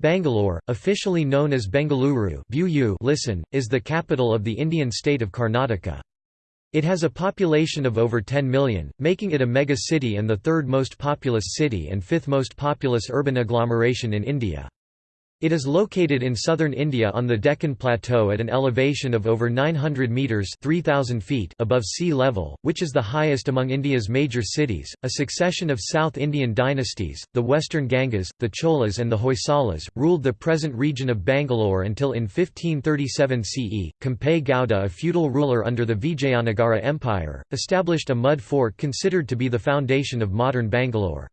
Bangalore, officially known as Bengaluru listen, is the capital of the Indian state of Karnataka. It has a population of over 10 million, making it a mega-city and the third most populous city and fifth most populous urban agglomeration in India. It is located in southern India on the Deccan Plateau at an elevation of over 900 metres 3,000 feet above sea level, which is the highest among India's major cities. A succession of South Indian dynasties, the Western Gangas, the Cholas and the Hoysalas, ruled the present region of Bangalore until in 1537 CE. Kempe Gowda a feudal ruler under the Vijayanagara Empire, established a mud fort considered to be the foundation of modern Bangalore.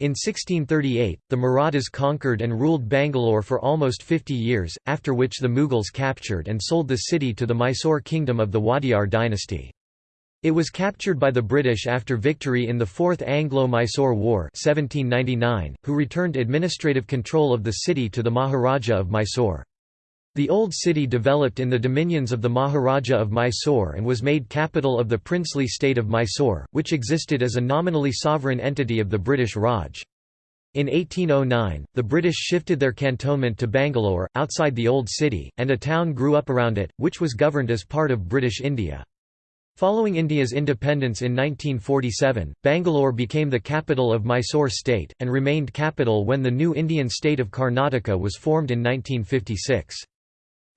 In 1638, the Marathas conquered and ruled Bangalore for almost 50 years, after which the Mughals captured and sold the city to the Mysore kingdom of the Wadiyar dynasty. It was captured by the British after victory in the Fourth Anglo-Mysore War 1799, who returned administrative control of the city to the Maharaja of Mysore. The old city developed in the dominions of the Maharaja of Mysore and was made capital of the princely state of Mysore, which existed as a nominally sovereign entity of the British Raj. In 1809, the British shifted their cantonment to Bangalore, outside the old city, and a town grew up around it, which was governed as part of British India. Following India's independence in 1947, Bangalore became the capital of Mysore state, and remained capital when the new Indian state of Karnataka was formed in 1956.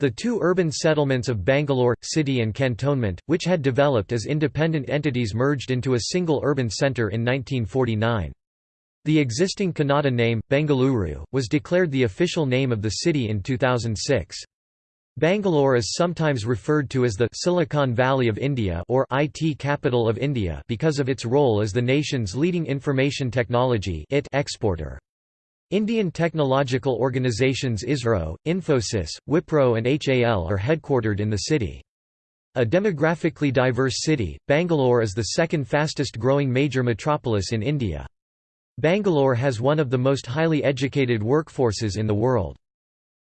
The two urban settlements of Bangalore, city and cantonment, which had developed as independent entities merged into a single urban centre in 1949. The existing Kannada name, Bengaluru, was declared the official name of the city in 2006. Bangalore is sometimes referred to as the Silicon Valley of India or IT capital of India because of its role as the nation's leading information technology exporter. Indian technological organizations ISRO, Infosys, Wipro and HAL are headquartered in the city. A demographically diverse city, Bangalore is the second fastest growing major metropolis in India. Bangalore has one of the most highly educated workforces in the world.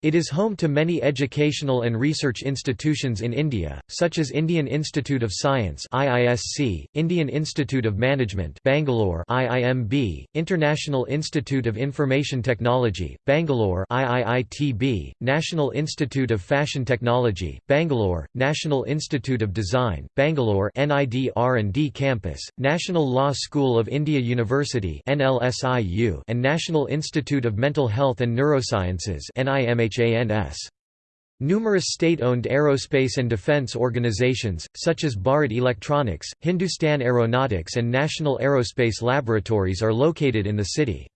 It is home to many educational and research institutions in India, such as Indian Institute of Science (IISc), Indian Institute of Management (Bangalore), IIMB, International Institute of Information Technology, Bangalore (IIITB), National Institute of Fashion Technology, Bangalore, National Institute of Design, Bangalore (NID R&D Campus), National Law School of India University (NLSIU), and National Institute of Mental Health and Neurosciences (NIMH). Numerous state-owned aerospace and defense organizations, such as Bharat Electronics, Hindustan Aeronautics and National Aerospace Laboratories are located in the city.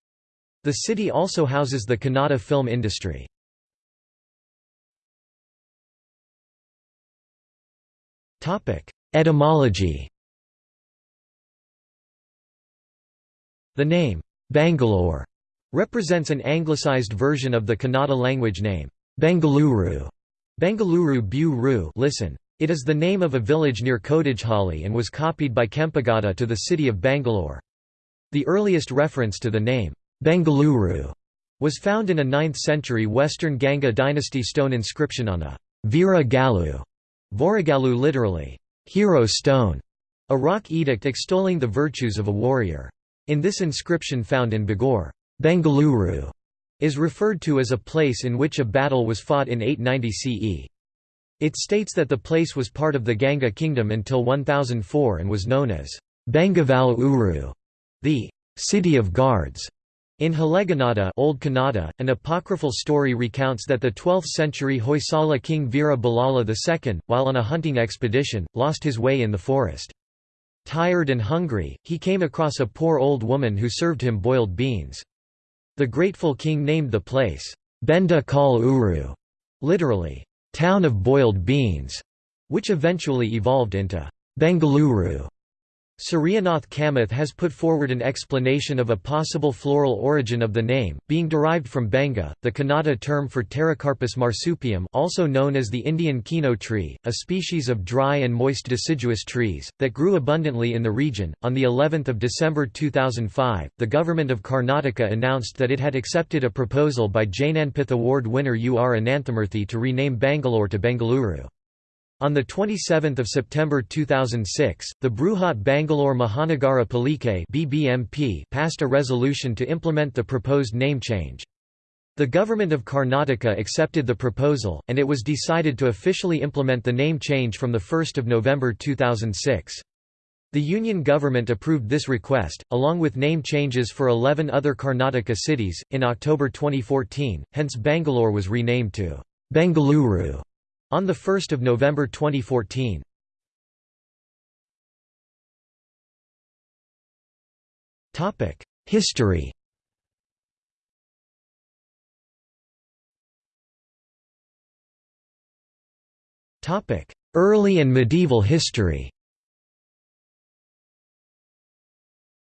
The city also houses the Kannada film industry. Etymology The name, Bangalore represents an anglicized version of the Kannada language name, Bengaluru. Bengaluru Bu listen. It is the name of a village near Kodigehalli and was copied by Kempegowda to the city of Bangalore. The earliest reference to the name, Bengaluru, was found in a 9th-century Western Ganga dynasty stone inscription on a Vira Galu, Voragalu literally, hero stone, a rock edict extolling the virtues of a warrior. In this inscription found in Begur, Bengaluru is referred to as a place in which a battle was fought in 890 CE. It states that the place was part of the Ganga kingdom until 1004 and was known as Bengaval Uru, the city of guards. In Halegannada Old Kannada, an apocryphal story recounts that the 12th-century Hoysala king Veera Ballala II, while on a hunting expedition, lost his way in the forest. Tired and hungry, he came across a poor old woman who served him boiled beans. The grateful king named the place, Benda Kal Uru, literally, town of boiled beans, which eventually evolved into Bengaluru. Suryanath Kamath has put forward an explanation of a possible floral origin of the name, being derived from benga, the Kannada term for Pterocarpus marsupium also known as the Indian kino tree, a species of dry and moist deciduous trees, that grew abundantly in the region. On the 11th of December 2005, the government of Karnataka announced that it had accepted a proposal by Jnanpith Award winner U. R. Ananthamurthy to rename Bangalore to Bengaluru. On 27 September 2006, the Bruhat Bangalore Mahanagara Palike BBMP passed a resolution to implement the proposed name change. The government of Karnataka accepted the proposal, and it was decided to officially implement the name change from 1 November 2006. The Union government approved this request, along with name changes for 11 other Karnataka cities, in October 2014, hence Bangalore was renamed to Bengaluru on 1 November 2014. History Early and medieval history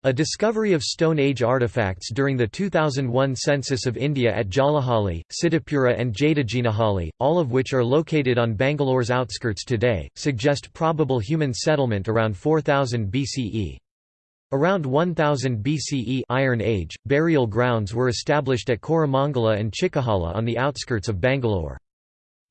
A discovery of Stone Age artifacts during the 2001 census of India at Jalahalli, Siddhapura and Jadajinahalli, all of which are located on Bangalore's outskirts today, suggest probable human settlement around 4000 BCE. Around 1000 BCE Iron Age, burial grounds were established at Koramangala and Chikkajala on the outskirts of Bangalore.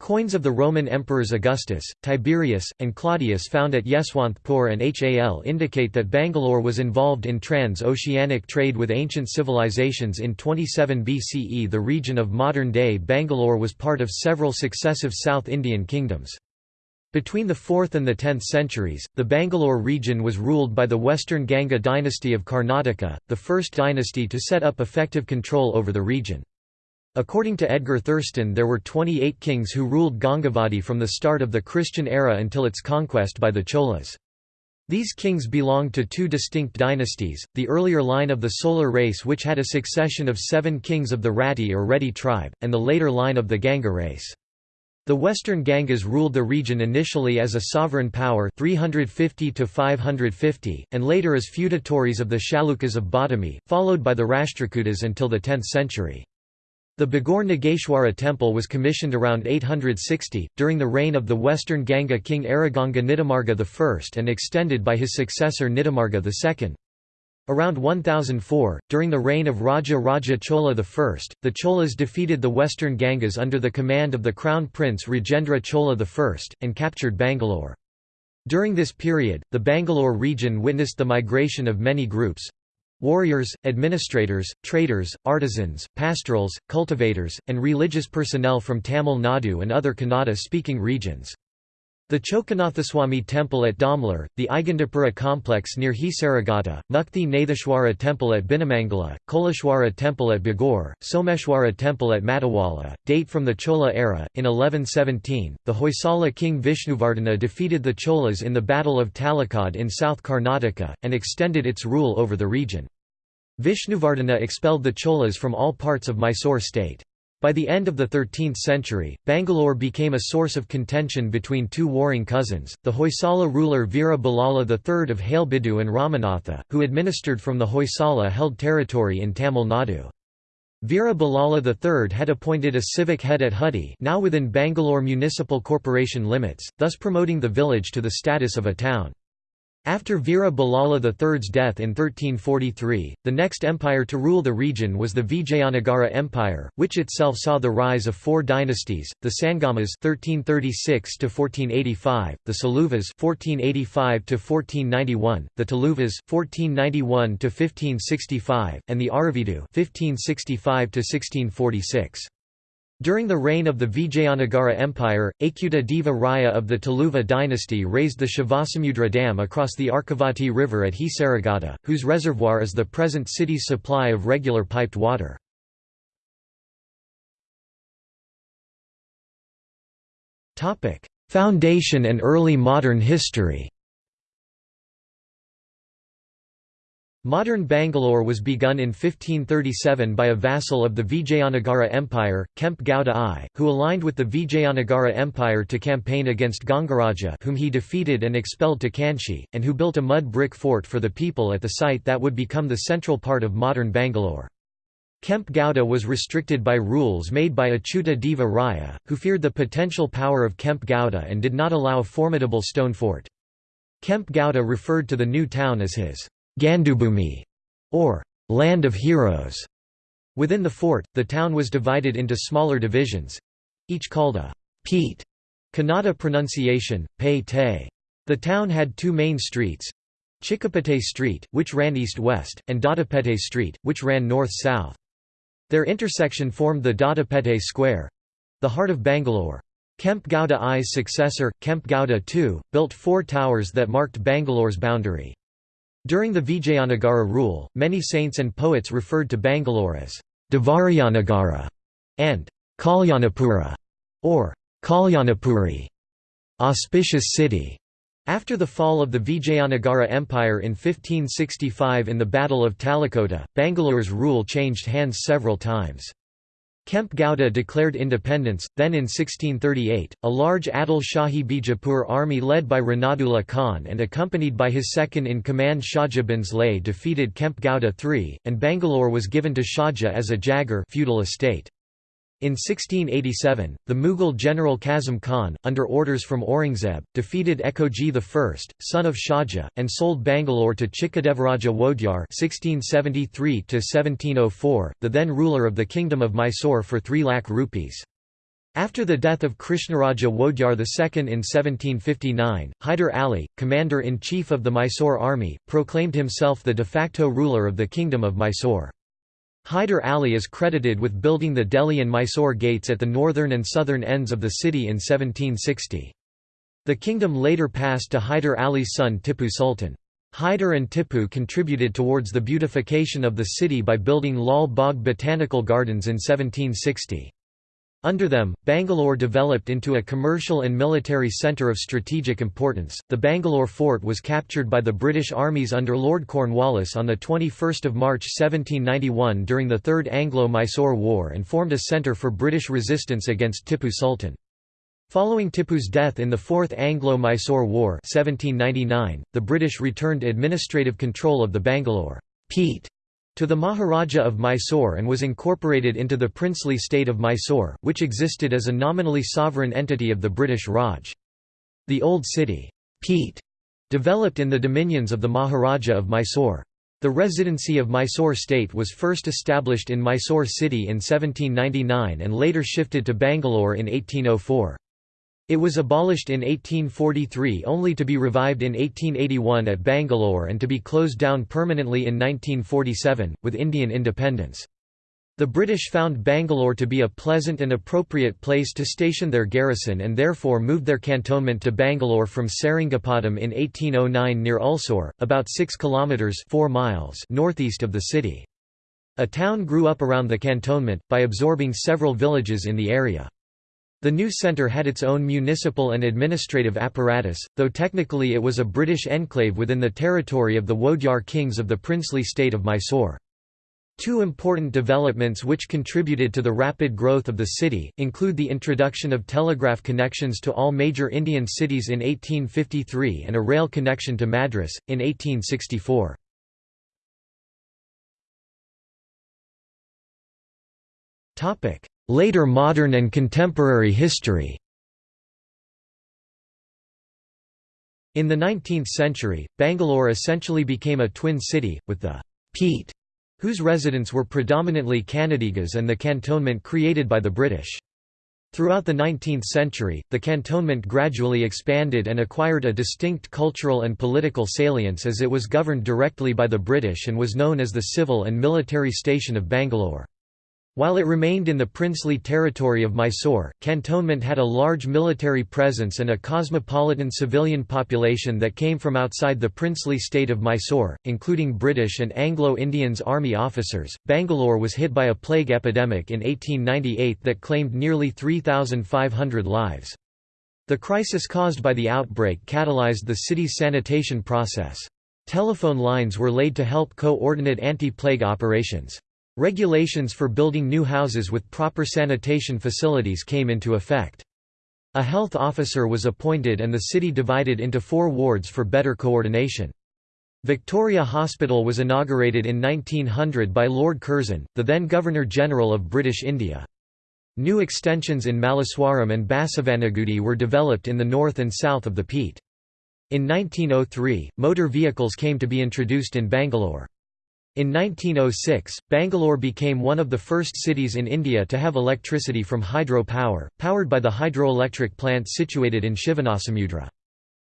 Coins of the Roman emperors Augustus, Tiberius, and Claudius found at Yeshwanthpur and HAL indicate that Bangalore was involved in trans-oceanic trade with ancient civilizations in 27 BCE The region of modern-day Bangalore was part of several successive South Indian kingdoms. Between the 4th and the 10th centuries, the Bangalore region was ruled by the Western Ganga dynasty of Karnataka, the first dynasty to set up effective control over the region. According to Edgar Thurston there were 28 kings who ruled Gangavadi from the start of the Christian era until its conquest by the Cholas. These kings belonged to two distinct dynasties, the earlier line of the Solar race which had a succession of seven kings of the Rati or Reddy tribe, and the later line of the Ganga race. The western Gangas ruled the region initially as a sovereign power 350 to 550, and later as feudatories of the Chalukyas of Badami, followed by the Rashtrakutas until the 10th century. The Begur Nageshwara temple was commissioned around 860, during the reign of the western Ganga king Ereganga Nitimarga I and extended by his successor Nitimarga II. Around 1004, during the reign of Raja Raja Chola I, the Cholas defeated the western Gangas under the command of the crown prince Rajendra Chola I, and captured Bangalore. During this period, the Bangalore region witnessed the migration of many groups, Warriors, administrators, traders, artisans, pastorals, cultivators, and religious personnel from Tamil Nadu and other Kannada-speaking regions. The Chokanathaswamy temple at Domlur, the Aigandapura complex near Hesaraghatta, Mukti Natheshwara temple at Binnamangala, Koleshwara temple at Begur, Someshwara temple at Madiwala, date from the Chola era. In 1117, the Hoysala king Vishnuvardhana defeated the Cholas in the Battle of Talakad in South Karnataka, and extended its rule over the region. Vishnuvardhana expelled the Cholas from all parts of Mysore state. By the end of the 13th century, Bangalore became a source of contention between two warring cousins, the Hoysala ruler Veera III of Halebidu and Ramanatha, who administered from the Hoysala-held territory in Tamil Nadu. Veera III had appointed a civic head at Huddi now within Bangalore Municipal Corporation limits, thus promoting the village to the status of a town. After Veera III's death in 1343, the next empire to rule the region was the Vijayanagara Empire, which itself saw the rise of four dynasties: the Sangamas (1336–1485), the Saluvas (1485–1491), the Tuluvas (1491–1565), and the Aravidu (1565–1646). During the reign of the Vijayanagara Empire, Achyuta Deva Raya of the Tuluva dynasty raised the Shivasamudra Dam across the Arkavati River at Hesaraghatta, whose reservoir is the present city's supply of regular piped water. Foundation and early modern history Modern Bangalore was begun in 1537 by a vassal of the Vijayanagara Empire, Kempe Gowda I, who aligned with the Vijayanagara Empire to campaign against Gangaraja whom he defeated and expelled to Kanchi, and who built a mud brick fort for the people at the site that would become the central part of modern Bangalore. Kempe Gowda was restricted by rules made by Achyuta Deva Raya, who feared the potential power of Kempe Gowda and did not allow a formidable stone fort. Kempe Gowda referred to the new town as his Gandubhumi, or Land of Heroes. Within the fort, the town was divided into smaller divisions each called a Pete, Kannada pronunciation, Pei Te. The town had two main streets Chikkapete Street, which ran east-west, and Doddapete Street, which ran north-south. Their intersection formed the Doddapete Square—the heart of Bangalore. Kempe Gowda I's successor, Kempe Gowda II, built four towers that marked Bangalore's boundary. During the Vijayanagara rule, many saints and poets referred to Bangalore as Devarayanagara and Kalyanapura, or Kalyanapuri, auspicious city. After the fall of the Vijayanagara Empire in 1565 in the Battle of Talikota, Bangalore's rule changed hands several times. Kempe Gowda declared independence, then in 1638, a large Adil Shahi Bijapur army led by Ranadullah Khan and accompanied by his second-in-command Shahja Bhonsle defeated Kempe Gowda III, and Bangalore was given to Shahja as a Jagar feudal estate. In 1687, the Mughal general Kazim Khan, under orders from Aurangzeb, defeated Ekoji I, son of Shahja, and sold Bangalore to Chikkadevaraja Wodeyar (1673–1704), the then ruler of the kingdom of Mysore, for 3 lakh rupees. After the death of Krishnaraja Wodeyar II in 1759, Hyder Ali, commander-in-chief of the Mysore army, proclaimed himself the de facto ruler of the kingdom of Mysore. Hyder Ali is credited with building the Delhi and Mysore gates at the northern and southern ends of the city in 1760. The kingdom later passed to Hyder Ali's son Tipu Sultan. Hyder and Tipu contributed towards the beautification of the city by building Lal Bagh Botanical Gardens in 1760. Under them, Bangalore developed into a commercial and military centre of strategic importance. The Bangalore fort was captured by the British armies under Lord Cornwallis on 21 March 1791 during the Third Anglo-Mysore War and formed a centre for British resistance against Tipu Sultan. Following Tipu's death in the Fourth Anglo-Mysore War 1799, the British returned administrative control of the Bangalore Peat to the Maharaja of Mysore and was incorporated into the princely state of Mysore, which existed as a nominally sovereign entity of the British Raj. The Old City Peat, developed in the dominions of the Maharaja of Mysore. The residency of Mysore state was first established in Mysore city in 1799 and later shifted to Bangalore in 1804. It was abolished in 1843 only to be revived in 1881 at Bangalore and to be closed down permanently in 1947, with Indian independence. The British found Bangalore to be a pleasant and appropriate place to station their garrison and therefore moved their cantonment to Bangalore from Seringapatam in 1809 near Ulsur, about 6 kilometres 4 miles northeast of the city. A town grew up around the cantonment, by absorbing several villages in the area. The new centre had its own municipal and administrative apparatus, though technically it was a British enclave within the territory of the Wodeyar kings of the princely state of Mysore. Two important developments which contributed to the rapid growth of the city, include the introduction of telegraph connections to all major Indian cities in 1853 and a rail connection to Madras, in 1864. Later modern and contemporary history In the 19th century, Bangalore essentially became a twin city, with the Peat, whose residents were predominantly Kannadigas and the cantonment created by the British. Throughout the 19th century, the cantonment gradually expanded and acquired a distinct cultural and political salience as it was governed directly by the British and was known as the civil and military station of Bangalore. While it remained in the princely territory of Mysore, cantonment had a large military presence and a cosmopolitan civilian population that came from outside the princely state of Mysore, including British and Anglo-Indians army officers. Bangalore was hit by a plague epidemic in 1898 that claimed nearly 3,500 lives. The crisis caused by the outbreak catalyzed the city's sanitation process. Telephone lines were laid to help coordinate anti-plague operations. Regulations for building new houses with proper sanitation facilities came into effect. A health officer was appointed and the city divided into four wards for better coordination. Victoria Hospital was inaugurated in 1900 by Lord Curzon, the then Governor-General of British India. New extensions in Malleswaram and Basavanagudi were developed in the north and south of the Peat. In 1903, motor vehicles came to be introduced in Bangalore. In 1906, Bangalore became one of the first cities in India to have electricity from hydro power, powered by the hydroelectric plant situated in Shivanasamudra.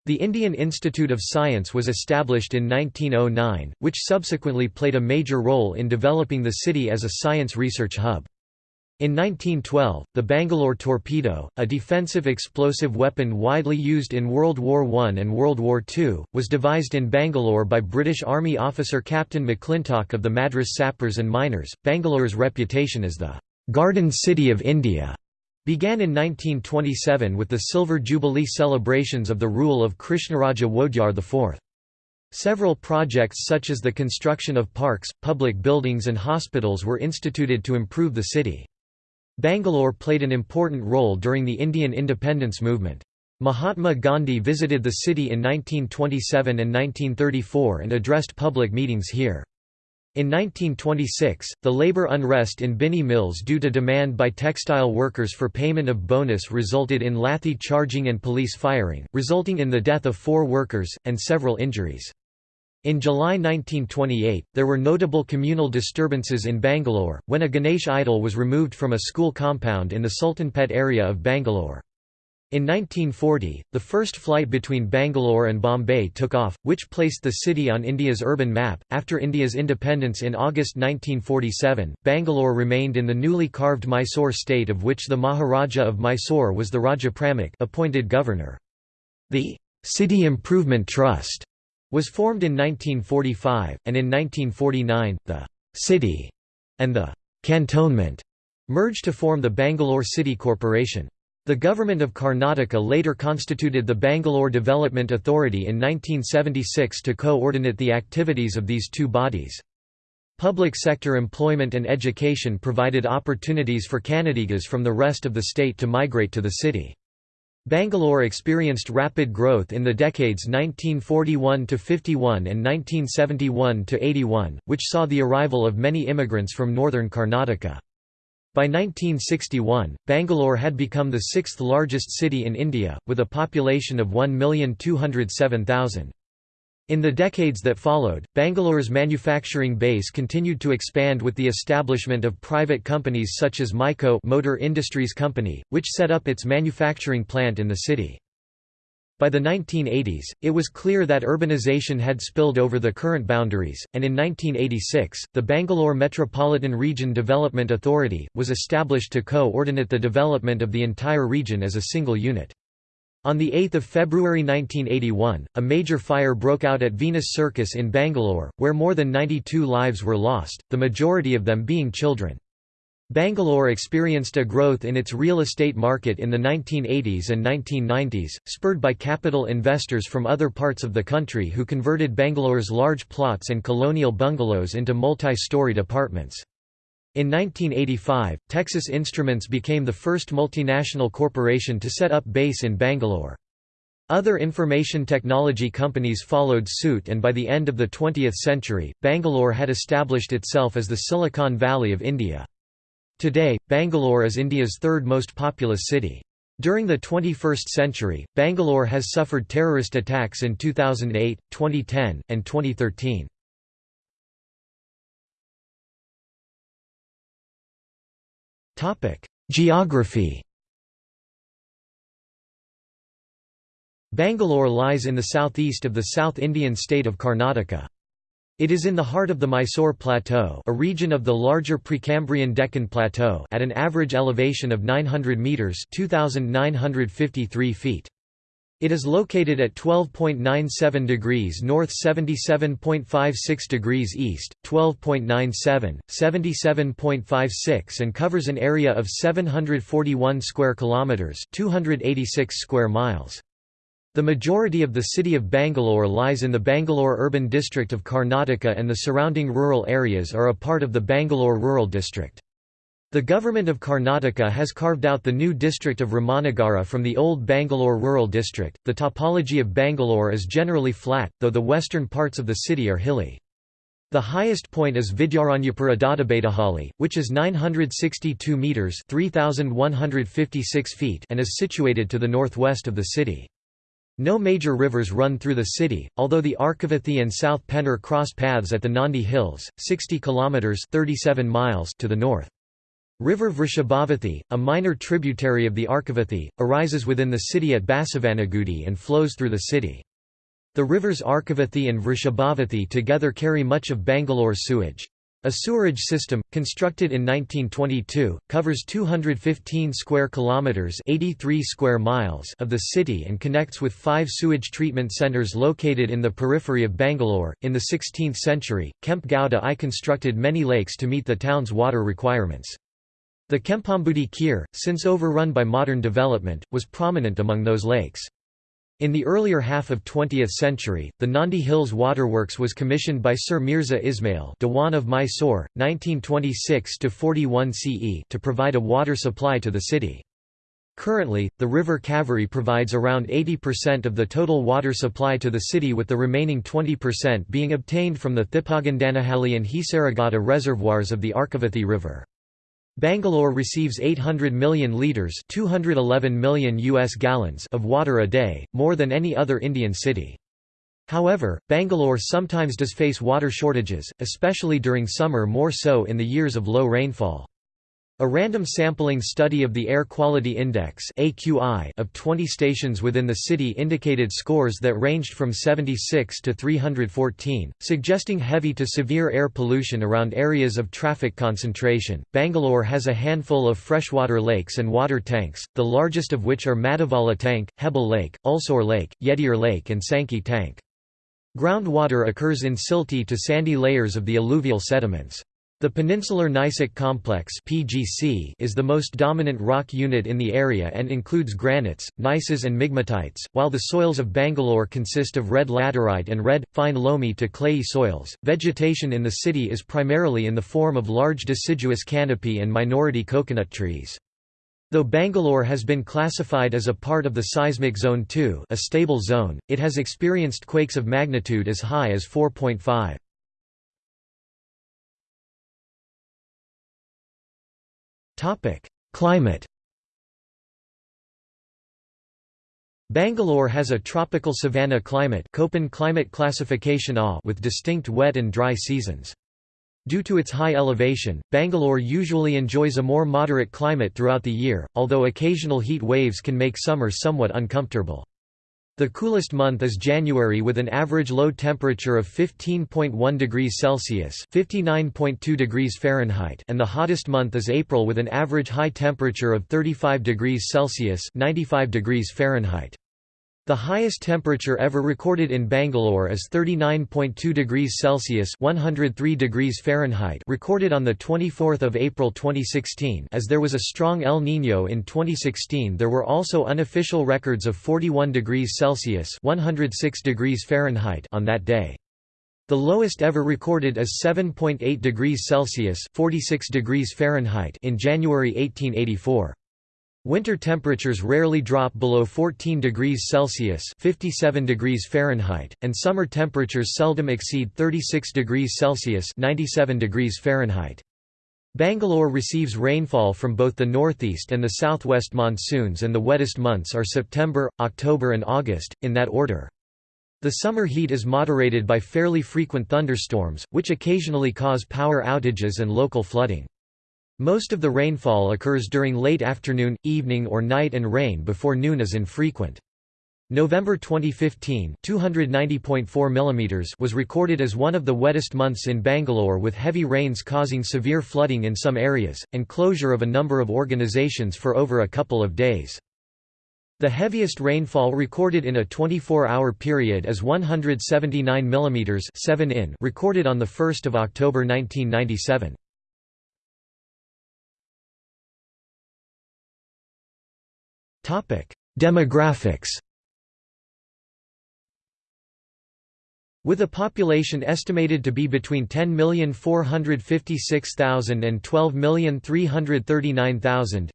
The Indian Institute of Science was established in 1909, which subsequently played a major role in developing the city as a science research hub. In 1912, the Bangalore torpedo, a defensive explosive weapon widely used in World War I and World War II, was devised in Bangalore by British Army officer Captain McClintock of the Madras Sappers and Miners. Bangalore's reputation as the Garden City of India began in 1927 with the Silver Jubilee celebrations of the rule of Krishnaraja Wodeyar IV. Several projects such as the construction of parks, public buildings and hospitals were instituted to improve the city. Bangalore played an important role during the Indian independence movement. Mahatma Gandhi visited the city in 1927 and 1934 and addressed public meetings here. In 1926, the labor unrest in Binny mills due to demand by textile workers for payment of bonus resulted in lathi charging and police firing, resulting in the death of four workers, and several injuries. In July 1928, there were notable communal disturbances in Bangalore, when a Ganesh idol was removed from a school compound in the Sultanpet area of Bangalore. In 1940, the first flight between Bangalore and Bombay took off, which placed the city on India's urban map. After India's independence in August 1947, Bangalore remained in the newly carved Mysore state of which the Maharaja of Mysore was the Rajapramukh appointed governor. The City Improvement Trust was formed in 1945, and in 1949, the city and the cantonment merged to form the Bangalore City Corporation. The government of Karnataka later constituted the Bangalore Development Authority in 1976 to coordinate the activities of these two bodies. Public sector employment and education provided opportunities for Kannadigas from the rest of the state to migrate to the city. Bangalore experienced rapid growth in the decades 1941–51 and 1971–81, which saw the arrival of many immigrants from northern Karnataka. By 1961, Bangalore had become the sixth largest city in India, with a population of 1,207,000. In the decades that followed, Bangalore's manufacturing base continued to expand with the establishment of private companies such as Mico Motor Industries Company, which set up its manufacturing plant in the city. By the 1980s, it was clear that urbanization had spilled over the current boundaries, and in 1986, the Bangalore Metropolitan Region Development Authority, was established to co-ordinate the development of the entire region as a single unit. On 8 February 1981, a major fire broke out at Venus Circus in Bangalore, where more than 92 lives were lost, the majority of them being children. Bangalore experienced a growth in its real estate market in the 1980s and 1990s, spurred by capital investors from other parts of the country who converted Bangalore's large plots and colonial bungalows into multi-storied apartments. In 1985, Texas Instruments became the first multinational corporation to set up base in Bangalore. Other information technology companies followed suit and by the end of the 20th century, Bangalore had established itself as the Silicon Valley of India. Today, Bangalore is India's third most populous city. During the 21st century, Bangalore has suffered terrorist attacks in 2008, 2010, and 2013. Geography Bangalore lies in the southeast of the South Indian state of Karnataka. It is in the heart of the Mysore Plateau a region of the larger Precambrian Deccan Plateau at an average elevation of 900 metres 2,953 feet. It is located at 12.97 degrees north 77.56 degrees east, 12.97, 77.56 and covers an area of 741 square kilometers, 286 square miles. The majority of the city of Bangalore lies in the Bangalore urban district of Karnataka and the surrounding rural areas are a part of the Bangalore Rural District. The government of Karnataka has carved out the new district of Ramanagara from the old Bangalore Rural District. The topology of Bangalore is generally flat, though the western parts of the city are hilly. The highest point is Vidyaranyapura Doddabettahalli, which is 962 metres 3,156 feet and is situated to the northwest of the city. No major rivers run through the city, although the Arkavathi and South Penner cross paths at the Nandi Hills, 60 kilometers (37 miles) to the north. River Vrishabhavathi, a minor tributary of the Arkavathi, arises within the city at Basavanagudi and flows through the city. The rivers Arkavathi and Vrishabhavathi together carry much of Bangalore's sewage. A sewerage system, constructed in 1922, covers 215 square kilometers (83 square miles) of the city and connects with five sewage treatment centers located in the periphery of Bangalore. In the 16th century, Kempe Gowda I constructed many lakes to meet the town's water requirements. The Kempambudi Kir, since overrun by modern development, was prominent among those lakes. In the earlier half of 20th century, the Nandi Hills Waterworks was commissioned by Sir Mirza Ismail Dewan of Mysore, 1926–41 CE to provide a water supply to the city. Currently, the river Kaveri provides around 80% of the total water supply to the city with the remaining 20% being obtained from the Thippagandanahally and Hesaraghatta reservoirs of the Arkavathi River. Bangalore receives 800 million litres 211 million US gallons of water a day, more than any other Indian city. However, Bangalore sometimes does face water shortages, especially during summer more so in the years of low rainfall. A random sampling study of the Air Quality Index of 20 stations within the city indicated scores that ranged from 76 to 314, suggesting heavy to severe air pollution around areas of traffic concentration. Bangalore has a handful of freshwater lakes and water tanks, the largest of which are Madiwala Tank, Hebbal Lake, Ulsore Lake, Yediyur Lake, and Sankey Tank. Groundwater occurs in silty to sandy layers of the alluvial sediments. The Peninsular Gneissic Complex (PGC) is the most dominant rock unit in the area and includes granites, gneisses and migmatites, while the soils of Bangalore consist of red laterite and red, fine loamy to clayey soils. Vegetation in the city is primarily in the form of large deciduous canopy and minority coconut trees. Though Bangalore has been classified as a part of the seismic zone 2, a stable zone, it has experienced quakes of magnitude as high as 4.5. Topic: Climate. Bangalore has a tropical savanna climate Köppen climate classification A with distinct wet and dry seasons. Due to its high elevation, Bangalore usually enjoys a more moderate climate throughout the year, although occasional heat waves can make summer somewhat uncomfortable. The coolest month is January with an average low temperature of 15.1 degrees Celsius (59.2 degrees Fahrenheit) and the hottest month is April with an average high temperature of 35 degrees Celsius (95 degrees Fahrenheit). The highest temperature ever recorded in Bangalore is 39.2 degrees Celsius (103 degrees Fahrenheit) recorded on the 24th of April 2016. As there was a strong El Niño in 2016, there were also unofficial records of 41 degrees Celsius (106 degrees Fahrenheit) on that day. The lowest ever recorded is 7.8 degrees Celsius (46 degrees Fahrenheit) in January 1884. Winter temperatures rarely drop below 14 degrees Celsius (57 degrees Fahrenheit), and summer temperatures seldom exceed 36 degrees Celsius (97 degrees Fahrenheit). Bangalore receives rainfall from both the northeast and the southwest monsoons and the wettest months are September, October and August, in that order. The summer heat is moderated by fairly frequent thunderstorms, which occasionally cause power outages and local flooding. Most of the rainfall occurs during late afternoon, evening or night and rain before noon is infrequent. November 2015 290.4 mm was recorded as one of the wettest months in Bangalore with heavy rains causing severe flooding in some areas, and closure of a number of organizations for over a couple of days. The heaviest rainfall recorded in a 24-hour period is 179 mm 7 in recorded on 1 October 1997. Demographics With a population estimated to be between 10,456,000 and 12,339,000,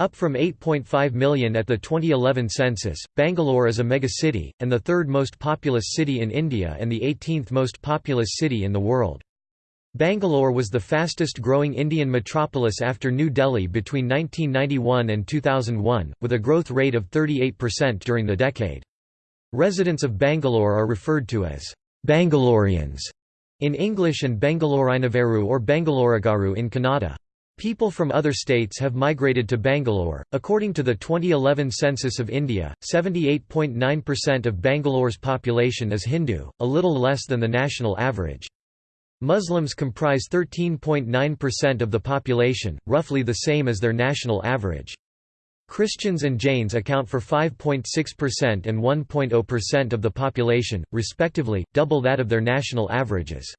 up from 8.5 million at the 2011 census, Bangalore is a megacity, and the third most populous city in India and the 18th most populous city in the world. Bangalore was the fastest growing Indian metropolis after New Delhi between 1991 and 2001, with a growth rate of 38% during the decade. Residents of Bangalore are referred to as Bangaloreans in English and Bangalorinaveru or Bangaloragaru in Kannada. People from other states have migrated to Bangalore. According to the 2011 census of India, 78.9% of Bangalore's population is Hindu, a little less than the national average. Muslims comprise 13.9% of the population, roughly the same as their national average. Christians and Jains account for 5.6% and 1.0% of the population, respectively, double that of their national averages.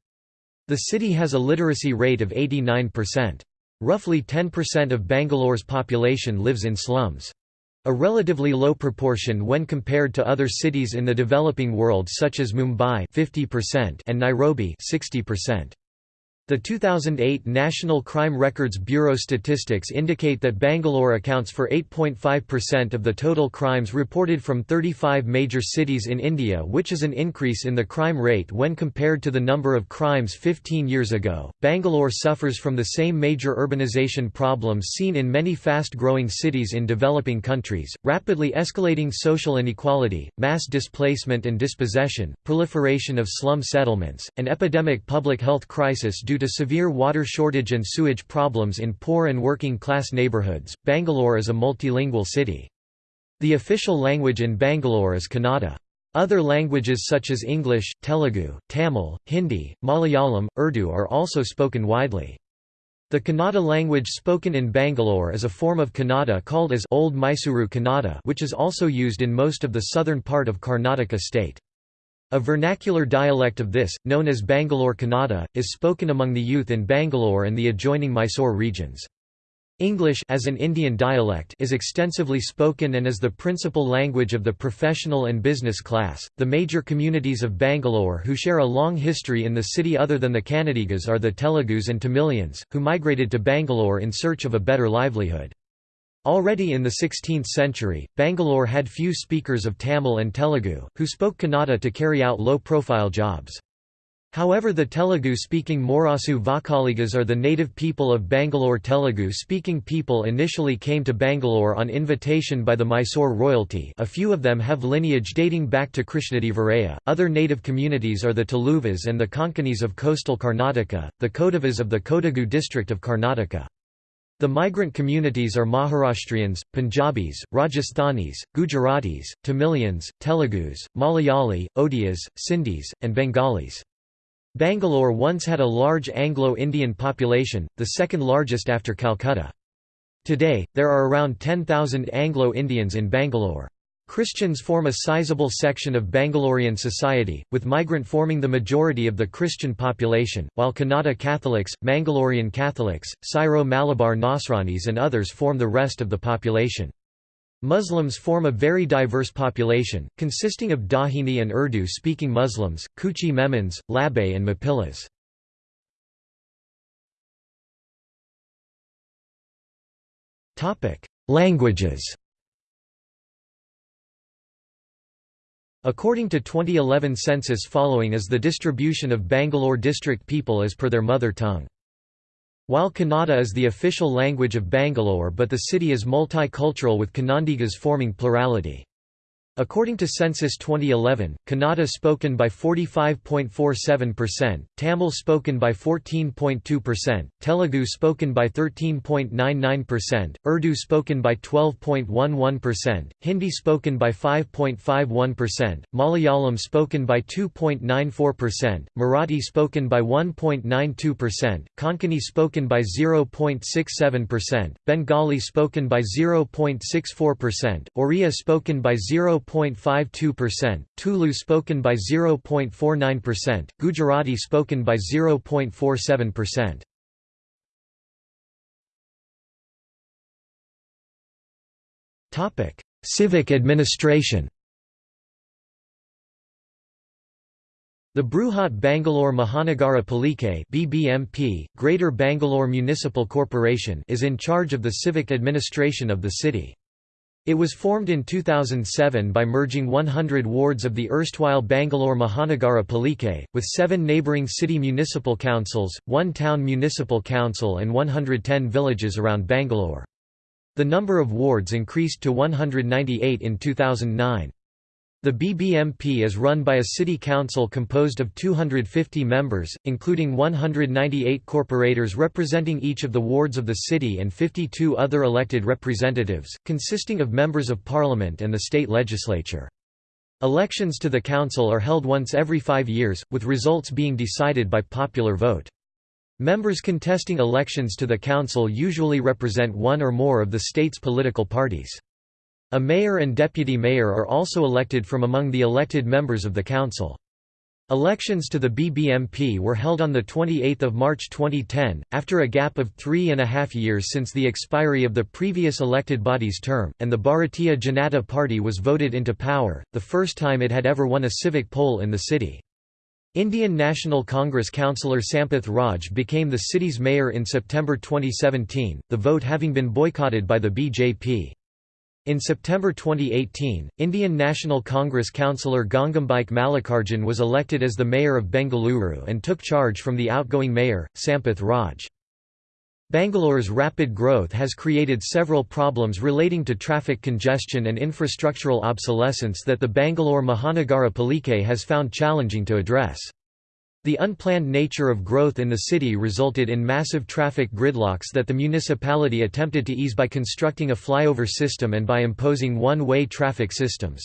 The city has a literacy rate of 89%. Roughly 10% of Bangalore's population lives in slums. A relatively low proportion when compared to other cities in the developing world such as Mumbai 50% and Nairobi 60%. The 2008 National Crime Records Bureau statistics indicate that Bangalore accounts for 8.5% of the total crimes reported from 35 major cities in India, which is an increase in the crime rate when compared to the number of crimes 15 years ago. Bangalore suffers from the same major urbanization problems seen in many fast growing cities in developing countries rapidly escalating social inequality, mass displacement and dispossession, proliferation of slum settlements, and epidemic public health crisis due to severe water shortage and sewage problems in poor and working class neighborhoods, Bangalore is a multilingual city. The official language in Bangalore is Kannada. Other languages such as English, Telugu, Tamil, Hindi, Malayalam, Urdu are also spoken widely. The Kannada language spoken in Bangalore is a form of Kannada called as Old Mysuru Kannada which is also used in most of the southern part of Karnataka state. A vernacular dialect of this, known as Bangalore Kannada, is spoken among the youth in Bangalore and the adjoining Mysore regions. English as an Indian dialect is extensively spoken and is the principal language of the professional and business class. The major communities of Bangalore who share a long history in the city other than the Kannadigas are the Telugus and Tamilians, who migrated to Bangalore in search of a better livelihood. Already in the 16th century, Bangalore had few speakers of Tamil and Telugu, who spoke Kannada to carry out low-profile jobs. However the Telugu-speaking Morasu Vokkaligas are the native people of Bangalore Telugu-speaking people initially came to Bangalore on invitation by the Mysore royalty a few of them have lineage dating back to Krishnadevaraya, other native communities are the Tuluvas and the Konkanis of coastal Karnataka, the Kodavas of the Kodagu district of Karnataka. The migrant communities are Maharashtrians, Punjabis, Rajasthanis, Gujaratis, Tamilians, Telugus, Malayali, Odias, Sindhis, and Bengalis. Bangalore once had a large Anglo-Indian population, the second largest after Calcutta. Today, there are around 10,000 Anglo-Indians in Bangalore. Christians form a sizable section of Bangalorean society, with migrant forming the majority of the Christian population, while Kannada Catholics, Mangalorean Catholics, Syro-Malabar Nasranis and others form the rest of the population. Muslims form a very diverse population, consisting of Dakhini and Urdu-speaking Muslims, Kutchi Memons, Labe and Mapillas. Languages According to 2011 census following is the distribution of Bangalore district people as per their mother tongue. While Kannada is the official language of Bangalore but the city is multicultural with Kannadigas forming plurality. According to Census 2011, Kannada spoken by 45.47%, Tamil spoken by 14.2%, Telugu spoken by 13.99%, Urdu spoken by 12.11%, Hindi spoken by 5.51%, Malayalam spoken by 2.94%, Marathi spoken by 1.92%, Konkani spoken by 0.67%, Bengali spoken by 0.64%, Oriya spoken by 0. 0.52%, Tulu spoken by 0.49%, Gujarati spoken by 0.47%. Topic: Civic administration. The Bruhat Bangalore Mahanagara Palike (BBMP), Greater Bangalore Municipal Corporation, is in charge of the civic administration of the city. It was formed in 2007 by merging 100 wards of the erstwhile Bangalore Mahanagara Palike, with seven neighbouring city municipal councils, one town municipal council and 110 villages around Bangalore. The number of wards increased to 198 in 2009. The BBMP is run by a city council composed of 250 members, including 198 corporators representing each of the wards of the city and 52 other elected representatives, consisting of members of parliament and the state legislature. Elections to the council are held once every five years, with results being decided by popular vote. Members contesting elections to the council usually represent one or more of the state's political parties. A mayor and deputy mayor are also elected from among the elected members of the council. Elections to the BBMP were held on 28 March 2010, after a gap of three and a half years since the expiry of the previous elected body's term, and the Bharatiya Janata Party was voted into power, the first time it had ever won a civic poll in the city. Indian National Congress councillor Sampath Raj became the city's mayor in September 2017, the vote having been boycotted by the BJP. In September 2018, Indian National Congress councillor Gangambike Mallikarjun was elected as the mayor of Bengaluru and took charge from the outgoing mayor, Sampath Raj. Bangalore's rapid growth has created several problems relating to traffic congestion and infrastructural obsolescence that the Bangalore Mahanagara Palike has found challenging to address. The unplanned nature of growth in the city resulted in massive traffic gridlocks that the municipality attempted to ease by constructing a flyover system and by imposing one-way traffic systems.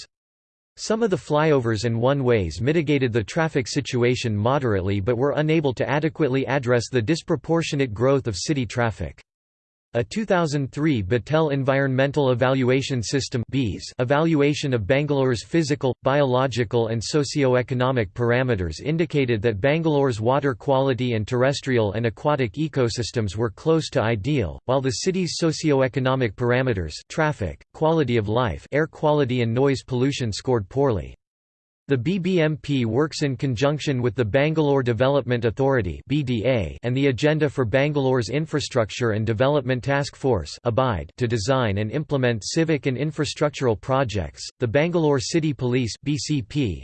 Some of the flyovers and one-ways mitigated the traffic situation moderately but were unable to adequately address the disproportionate growth of city traffic. A 2003 Battelle Environmental Evaluation System evaluation of Bangalore's physical, biological and socio-economic parameters indicated that Bangalore's water quality and terrestrial and aquatic ecosystems were close to ideal, while the city's socio-economic parameters traffic, quality of life air quality and noise pollution scored poorly. The BBMP works in conjunction with the Bangalore Development Authority and the Agenda for Bangalore's Infrastructure and Development Task Force to design and implement civic and infrastructural projects. The Bangalore City Police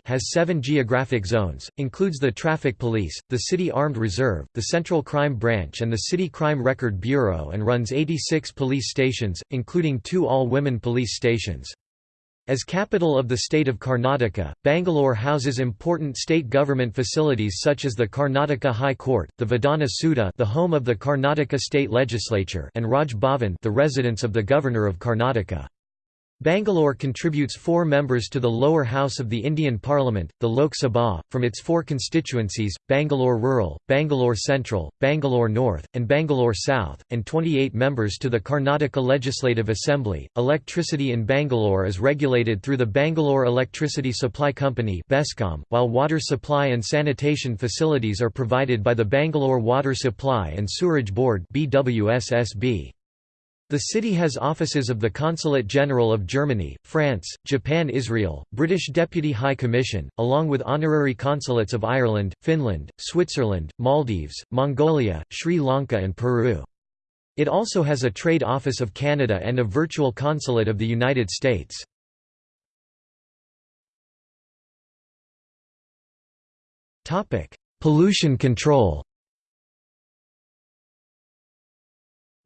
has seven geographic zones, includes the Traffic Police, the City Armed Reserve, the Central Crime Branch, and the City Crime Record Bureau, and runs 86 police stations, including two all-women police stations. As capital of the state of Karnataka, Bangalore houses important state government facilities such as the Karnataka High Court, the Vidhana Soudha the home of the Karnataka state legislature and Raj Bhavan the residence of the Governor of Karnataka. Bangalore contributes four members to the lower house of the Indian Parliament, the Lok Sabha, from its four constituencies, Bangalore Rural, Bangalore Central, Bangalore North, and Bangalore South, and 28 members to the Karnataka Legislative Assembly. Electricity in Bangalore is regulated through the Bangalore Electricity Supply Company while water supply and sanitation facilities are provided by the Bangalore Water Supply and Sewerage Board BWSSB. The city has offices of the Consulate General of Germany, France, Japan Israel, British Deputy High Commission, along with honorary consulates of Ireland, Finland, Switzerland, Maldives, Mongolia, Sri Lanka and Peru. It also has a trade office of Canada and a virtual consulate of the United States. Pollution control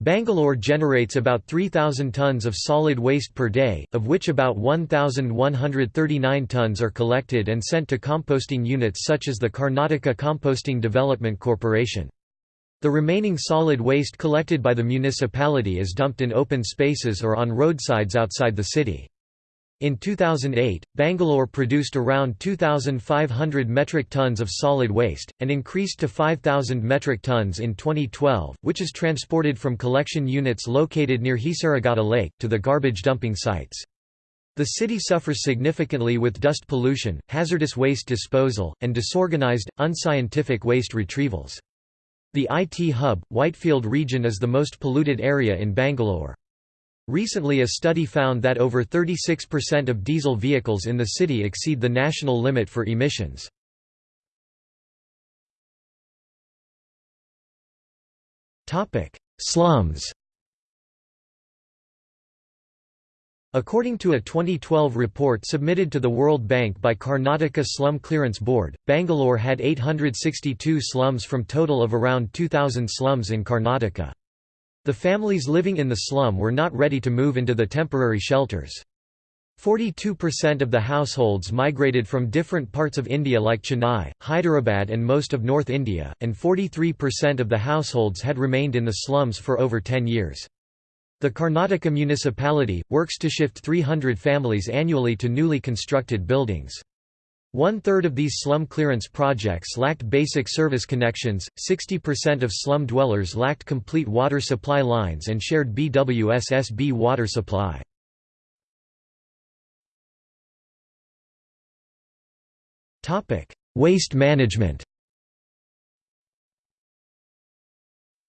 Bangalore generates about 3,000 tons of solid waste per day, of which about 1,139 tons are collected and sent to composting units such as the Karnataka Composting Development Corporation. The remaining solid waste collected by the municipality is dumped in open spaces or on roadsides outside the city. In 2008, Bangalore produced around 2,500 metric tons of solid waste, and increased to 5,000 metric tons in 2012, which is transported from collection units located near Hesaraghatta Lake, to the garbage dumping sites. The city suffers significantly with dust pollution, hazardous waste disposal, and disorganized, unscientific waste retrievals. The IT hub, Whitefield region is the most polluted area in Bangalore. Recently a study found that over 36% of diesel vehicles in the city exceed the national limit for emissions. Slums According to a 2012 report submitted to the World Bank by Karnataka Slum Clearance Board, Bangalore had 862 slums from total of around 2,000 slums in Karnataka. The families living in the slum were not ready to move into the temporary shelters. 42% of the households migrated from different parts of India like Chennai, Hyderabad and most of North India, and 43% of the households had remained in the slums for over 10 years. The Karnataka municipality, works to shift 300 families annually to newly constructed buildings. One-third of these slum clearance projects lacked basic service connections, 60% of slum dwellers lacked complete water supply lines and shared BWSSB water supply. Waste management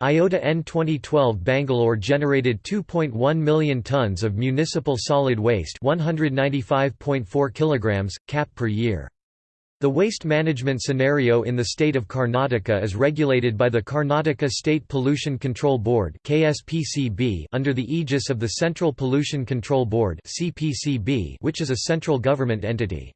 IOTA N 2012 Bangalore generated 2.1 million tons of municipal solid waste 195.4 kilograms, cap per year. The waste management scenario in the state of Karnataka is regulated by the Karnataka State Pollution Control Board under the aegis of the Central Pollution Control Board which is a central government entity.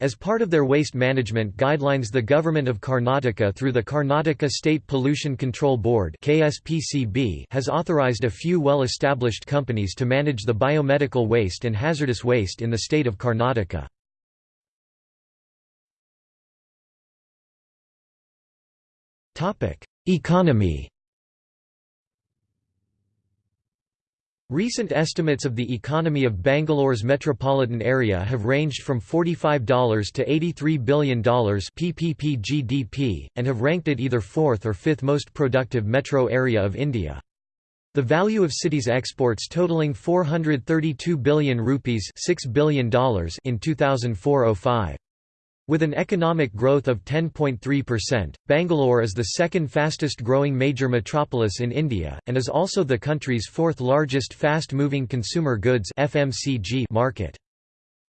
As part of their waste management guidelines the Government of Karnataka through the Karnataka State Pollution Control Board has authorized a few well-established companies to manage the biomedical waste and hazardous waste in the state of Karnataka. Economy Recent estimates of the economy of Bangalore's metropolitan area have ranged from $45 to $83 billion PPP GDP, and have ranked it either fourth or fifth most productive metro area of India. The value of city's exports totaling 432 billion rupees $6 billion in 2004-05. With an economic growth of 10.3%, Bangalore is the second fastest growing major metropolis in India, and is also the country's fourth largest fast-moving consumer goods FMCG market.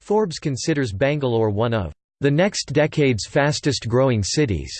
Forbes considers Bangalore one of the next decade's fastest growing cities.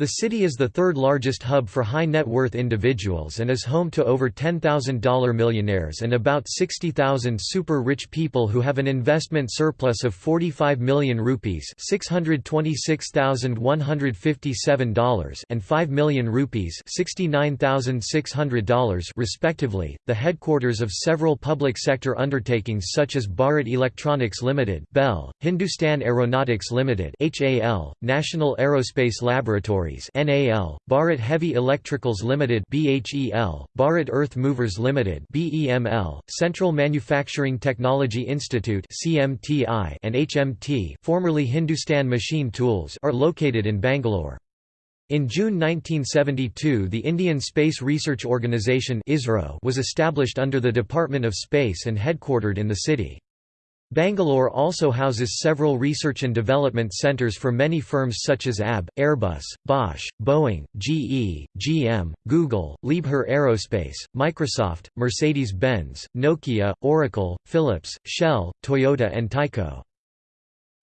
The city is the third largest hub for high net worth individuals and is home to over $10,000 millionaires and about 60,000 super rich people who have an investment surplus of 45 million rupees $626,157 and 5 million rupees $69,600 respectively. The headquarters of several public sector undertakings such as Bharat Electronics Limited, BEL, Hindustan Aeronautics Limited, HAL, National Aerospace Laboratory NAL, Bharat Heavy Electricals Limited BHEL, Bharat Earth Movers Limited BEML, Central Manufacturing Technology Institute CMTI and HMT, formerly Hindustan Machine Tools, are located in Bangalore. In June 1972 the Indian Space Research Organisation was established under the Department of Space and headquartered in the city. Bangalore also houses several research and development centres for many firms such as ABB, Airbus, Bosch, Boeing, GE, GM, Google, Liebherr Aerospace, Microsoft, Mercedes-Benz, Nokia, Oracle, Philips, Shell, Toyota and Tyco.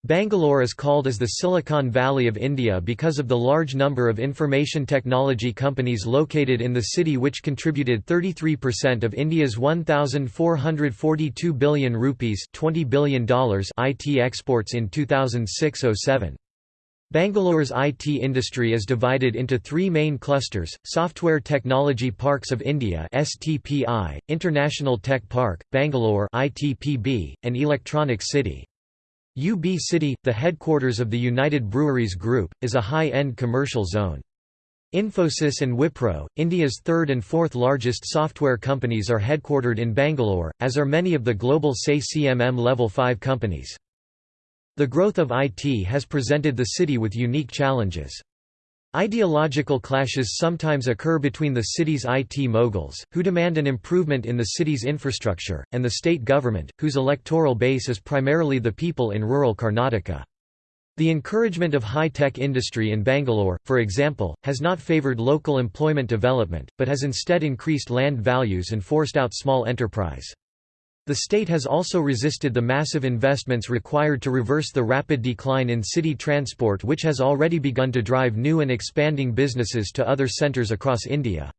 Bangalore is called as the Silicon Valley of India because of the large number of information technology companies located in the city which contributed 33% of India's 1442 billion rupees $20 billion IT exports in 2006-07. Bangalore's IT industry is divided into three main clusters, Software Technology Parks of India STPI, International Tech Park, Bangalore ITPB, and Electronic City. UB City, the headquarters of the United Breweries Group, is a high-end commercial zone. Infosys and Wipro, India's third and fourth largest software companies are headquartered in Bangalore, as are many of the global SEI CMM Level 5 companies. The growth of IT has presented the city with unique challenges. Ideological clashes sometimes occur between the city's IT moguls, who demand an improvement in the city's infrastructure, and the state government, whose electoral base is primarily the people in rural Karnataka. The encouragement of high-tech industry in Bangalore, for example, has not favoured local employment development, but has instead increased land values and forced out small enterprise. The state has also resisted the massive investments required to reverse the rapid decline in city transport which has already begun to drive new and expanding businesses to other centres across India.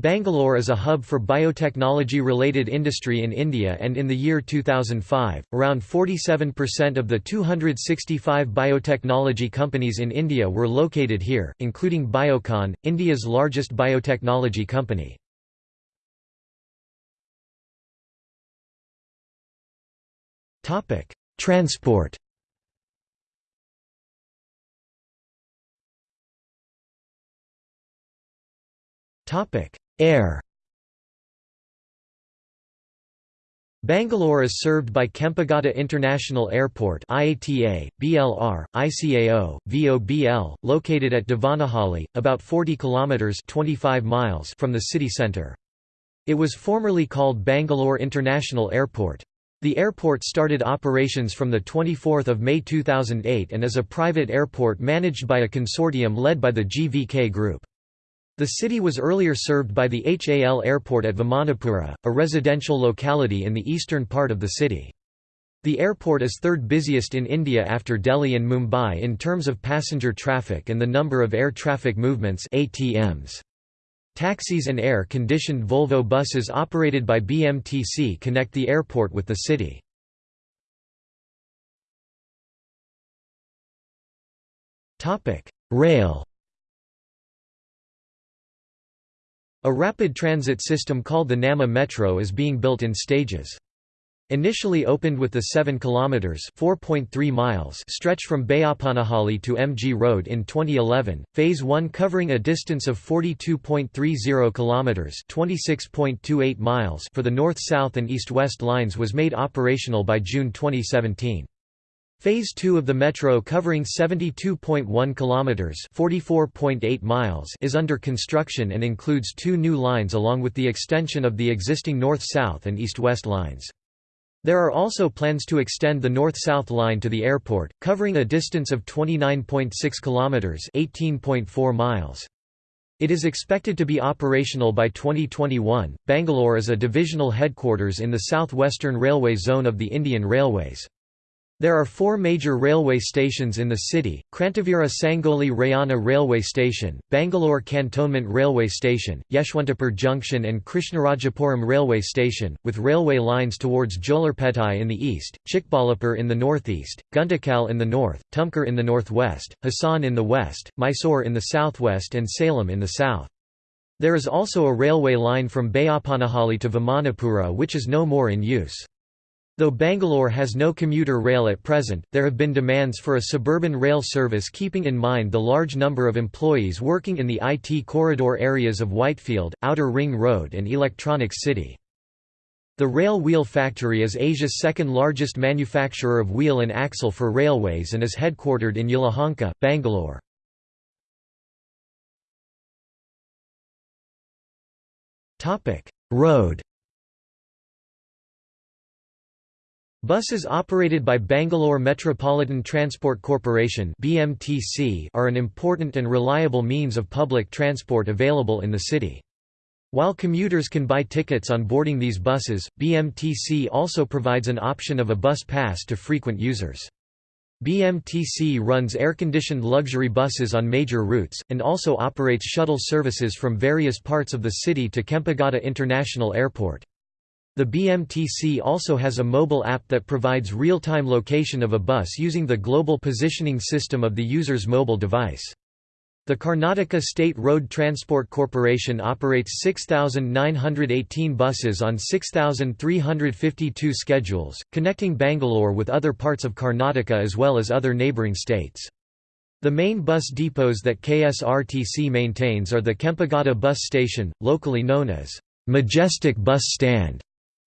Bangalore is a hub for biotechnology-related industry in India and in the year 2005, around 47% of the 265 biotechnology companies in India were located here, including Biocon, India's largest biotechnology company. Transport Topic: Air Bangalore is served by Kempegowda International Airport IATA, BLR, ICAO, VOBL, located at Devanahalli, about 40 kilometers 25 miles from the city centre. It was formerly called Bangalore International Airport. The airport started operations from 24 May 2008 and is a private airport managed by a consortium led by the GVK Group. The city was earlier served by the HAL airport at Vimanapura, a residential locality in the eastern part of the city. The airport is third busiest in India after Delhi and Mumbai in terms of passenger traffic and the number of air traffic movements ATMs. Taxis and air-conditioned Volvo buses operated by BMTC connect the airport with the city. Rail A rapid transit system called the Namma Metro is being built in stages. Initially opened with the 7 kilometers (4.3 miles) stretch from Bayapanahalli to MG Road in 2011, phase 1 covering a distance of 42.30 kilometers (26.28 miles) for the north-south and east-west lines was made operational by June 2017. Phase 2 of the metro covering 72.1 kilometers, 44.8 miles is under construction and includes two new lines along with the extension of the existing north-south and east-west lines. There are also plans to extend the north-south line to the airport, covering a distance of 29.6 kilometers, 18.4 miles. It is expected to be operational by 2021. Bangalore is a divisional headquarters in the southwestern railway zone of the Indian Railways. There are four major railway stations in the city, Krantivira Sangolli Rayanna Railway Station, Bangalore Cantonment Railway Station, Yeshwantapur Junction and Krishnarajapuram Railway Station, with railway lines towards Jolarpettai in the east, Chikballapur in the northeast, Guntakal in the north, Tumkur in the northwest, Hassan in the west, Mysore in the southwest and Salem in the south. There is also a railway line from Bayapanahalli to Vimanapura which is no more in use. Though Bangalore has no commuter rail at present, there have been demands for a suburban rail service keeping in mind the large number of employees working in the IT corridor areas of Whitefield, Outer Ring Road and Electronics City. The Rail Wheel Factory is Asia's second largest manufacturer of wheel and axle for railways and is headquartered in Yelahanka, Bangalore. Road Buses operated by Bangalore Metropolitan Transport Corporation (BMTC) are an important and reliable means of public transport available in the city. While commuters can buy tickets on boarding these buses, BMTC also provides an option of a bus pass to frequent users. BMTC runs air-conditioned luxury buses on major routes, and also operates shuttle services from various parts of the city to Kempegowda International Airport. The BMTC also has a mobile app that provides real-time location of a bus using the global positioning system of the user's mobile device. The Karnataka State Road Transport Corporation operates 6,918 buses on 6,352 schedules, connecting Bangalore with other parts of Karnataka as well as other neighbouring states. The main bus depots that KSRTC maintains are the Kempegowda bus station, locally known as Majestic Bus Stand,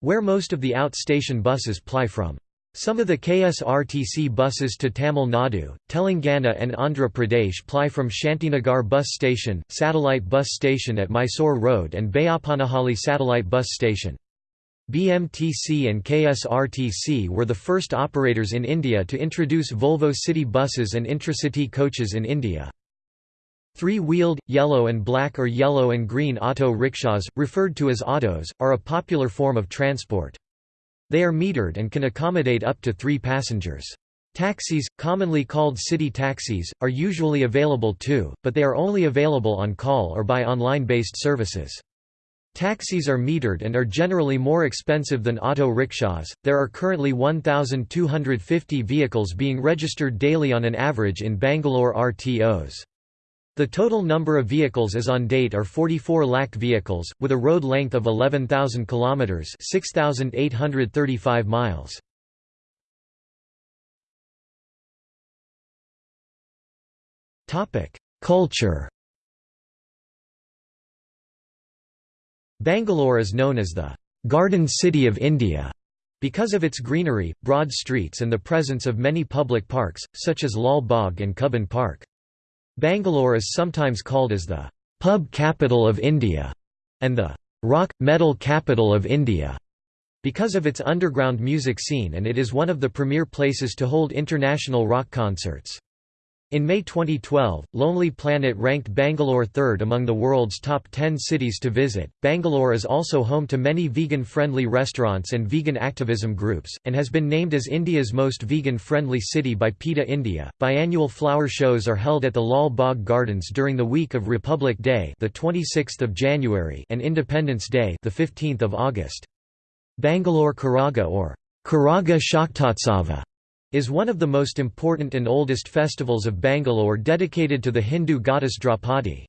where most of the outstation buses ply from. Some of the KSRTC buses to Tamil Nadu, Telangana and Andhra Pradesh ply from Shantinagar bus station, satellite bus station at Mysore Road and Bayapanahalli satellite bus station. BMTC and KSRTC were the first operators in India to introduce Volvo city buses and intracity coaches in India. Three-wheeled, yellow and black or yellow and green auto rickshaws, referred to as autos, are a popular form of transport. They are metered and can accommodate up to three passengers. Taxis, commonly called city taxis, are usually available too, but they are only available on call or by online-based services. Taxis are metered and are generally more expensive than auto rickshaws. There are currently 1,250 vehicles being registered daily on an average in Bangalore RTOs. The total number of vehicles as on date are 44 lakh vehicles, with a road length of 11,000 kilometers (6,835 miles). Topic: Culture. Bangalore is known as the Garden City of India because of its greenery, broad streets and the presence of many public parks, such as Lal Bagh and Cubbon Park. Bangalore is sometimes called as the «pub capital of India» and the «rock, metal capital of India» because of its underground music scene and it is one of the premier places to hold international rock concerts. In May 2012, Lonely Planet ranked Bangalore third among the world's top 10 cities to visit. Bangalore is also home to many vegan friendly restaurants and vegan activism groups, and has been named as India's most vegan friendly city by PETA India. Biannual flower shows are held at the Lal Bagh Gardens during the week of Republic Day, the 26th of January, and Independence Day, the 15th of August. Bangalore Karaga or Karaga Shaktotsava is one of the most important and oldest festivals of Bangalore dedicated to the Hindu goddess Draupadi.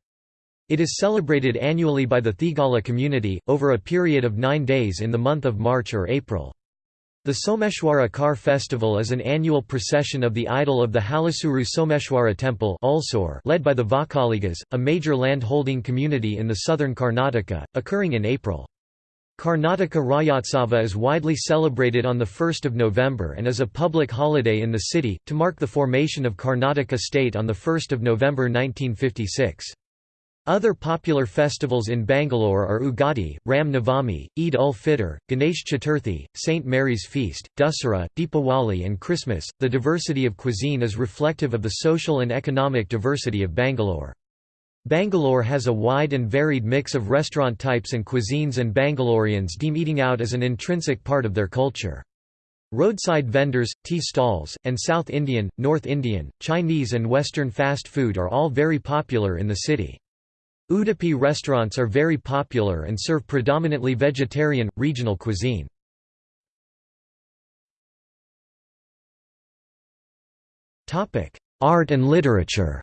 It is celebrated annually by the Thigala community, over a period of nine days in the month of March or April. The Someshwara Car Festival is an annual procession of the idol of the Halasuru Someshwara temple led by the Vokkaligas, a major land-holding community in the southern Karnataka, occurring in April. Karnataka Rajotsava is widely celebrated on 1 November and is a public holiday in the city, to mark the formation of Karnataka state on 1 November 1956. Other popular festivals in Bangalore are Ugadi, Ram Navami, Eid ul-Fitr, Ganesh Chaturthi, St. Mary's Feast, Dussehra, Deepawali and Christmas. The diversity of cuisine is reflective of the social and economic diversity of Bangalore. Bangalore has a wide and varied mix of restaurant types and cuisines and Bangaloreans deem eating out as an intrinsic part of their culture. Roadside vendors, tea stalls, and South Indian, North Indian, Chinese and Western fast food are all very popular in the city. Udupi restaurants are very popular and serve predominantly vegetarian, regional cuisine. Art and literature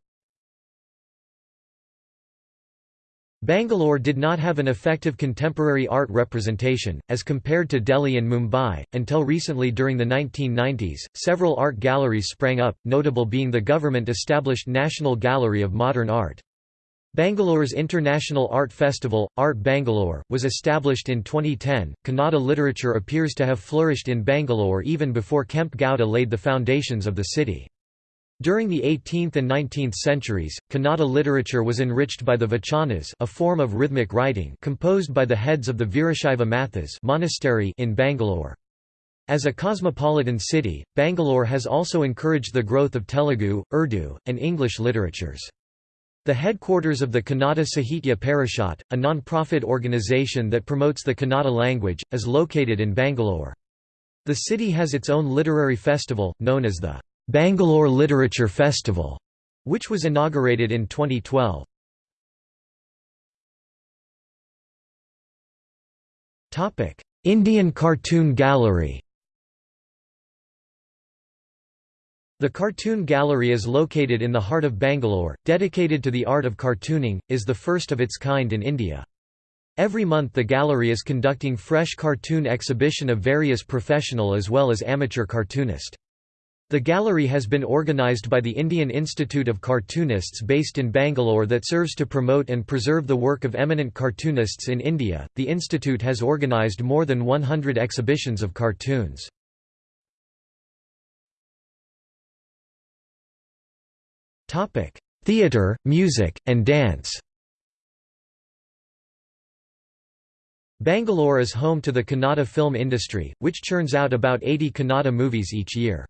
Bangalore did not have an effective contemporary art representation, as compared to Delhi and Mumbai, until recently during the 1990s. Several art galleries sprang up, notable being the government established National Gallery of Modern Art. Bangalore's International Art Festival, Art Bangalore, was established in 2010. Kannada literature appears to have flourished in Bangalore even before Kempe Gowda laid the foundations of the city. During the 18th and 19th centuries, Kannada literature was enriched by the vachanas a form of rhythmic writing composed by the heads of the Veerashaiva Mathas monastery in Bangalore. As a cosmopolitan city, Bangalore has also encouraged the growth of Telugu, Urdu, and English literatures. The headquarters of the Kannada Sahitya Parishat, a non-profit organization that promotes the Kannada language, is located in Bangalore. The city has its own literary festival, known as the Bangalore Literature Festival, which was inaugurated in 2012. Topic: Indian Cartoon Gallery The Cartoon Gallery is located in the heart of Bangalore, dedicated to the art of cartooning, is the first of its kind in India. Every month the gallery is conducting fresh cartoon exhibition of various professional as well as amateur cartoonist. The gallery has been organized by the Indian Institute of Cartoonists based in Bangalore that serves to promote and preserve the work of eminent cartoonists in India. The institute has organized more than 100 exhibitions of cartoons. Topic: Theatre, music, and dance. Bangalore is home to the Kannada film industry, which churns out about 80 Kannada movies each year.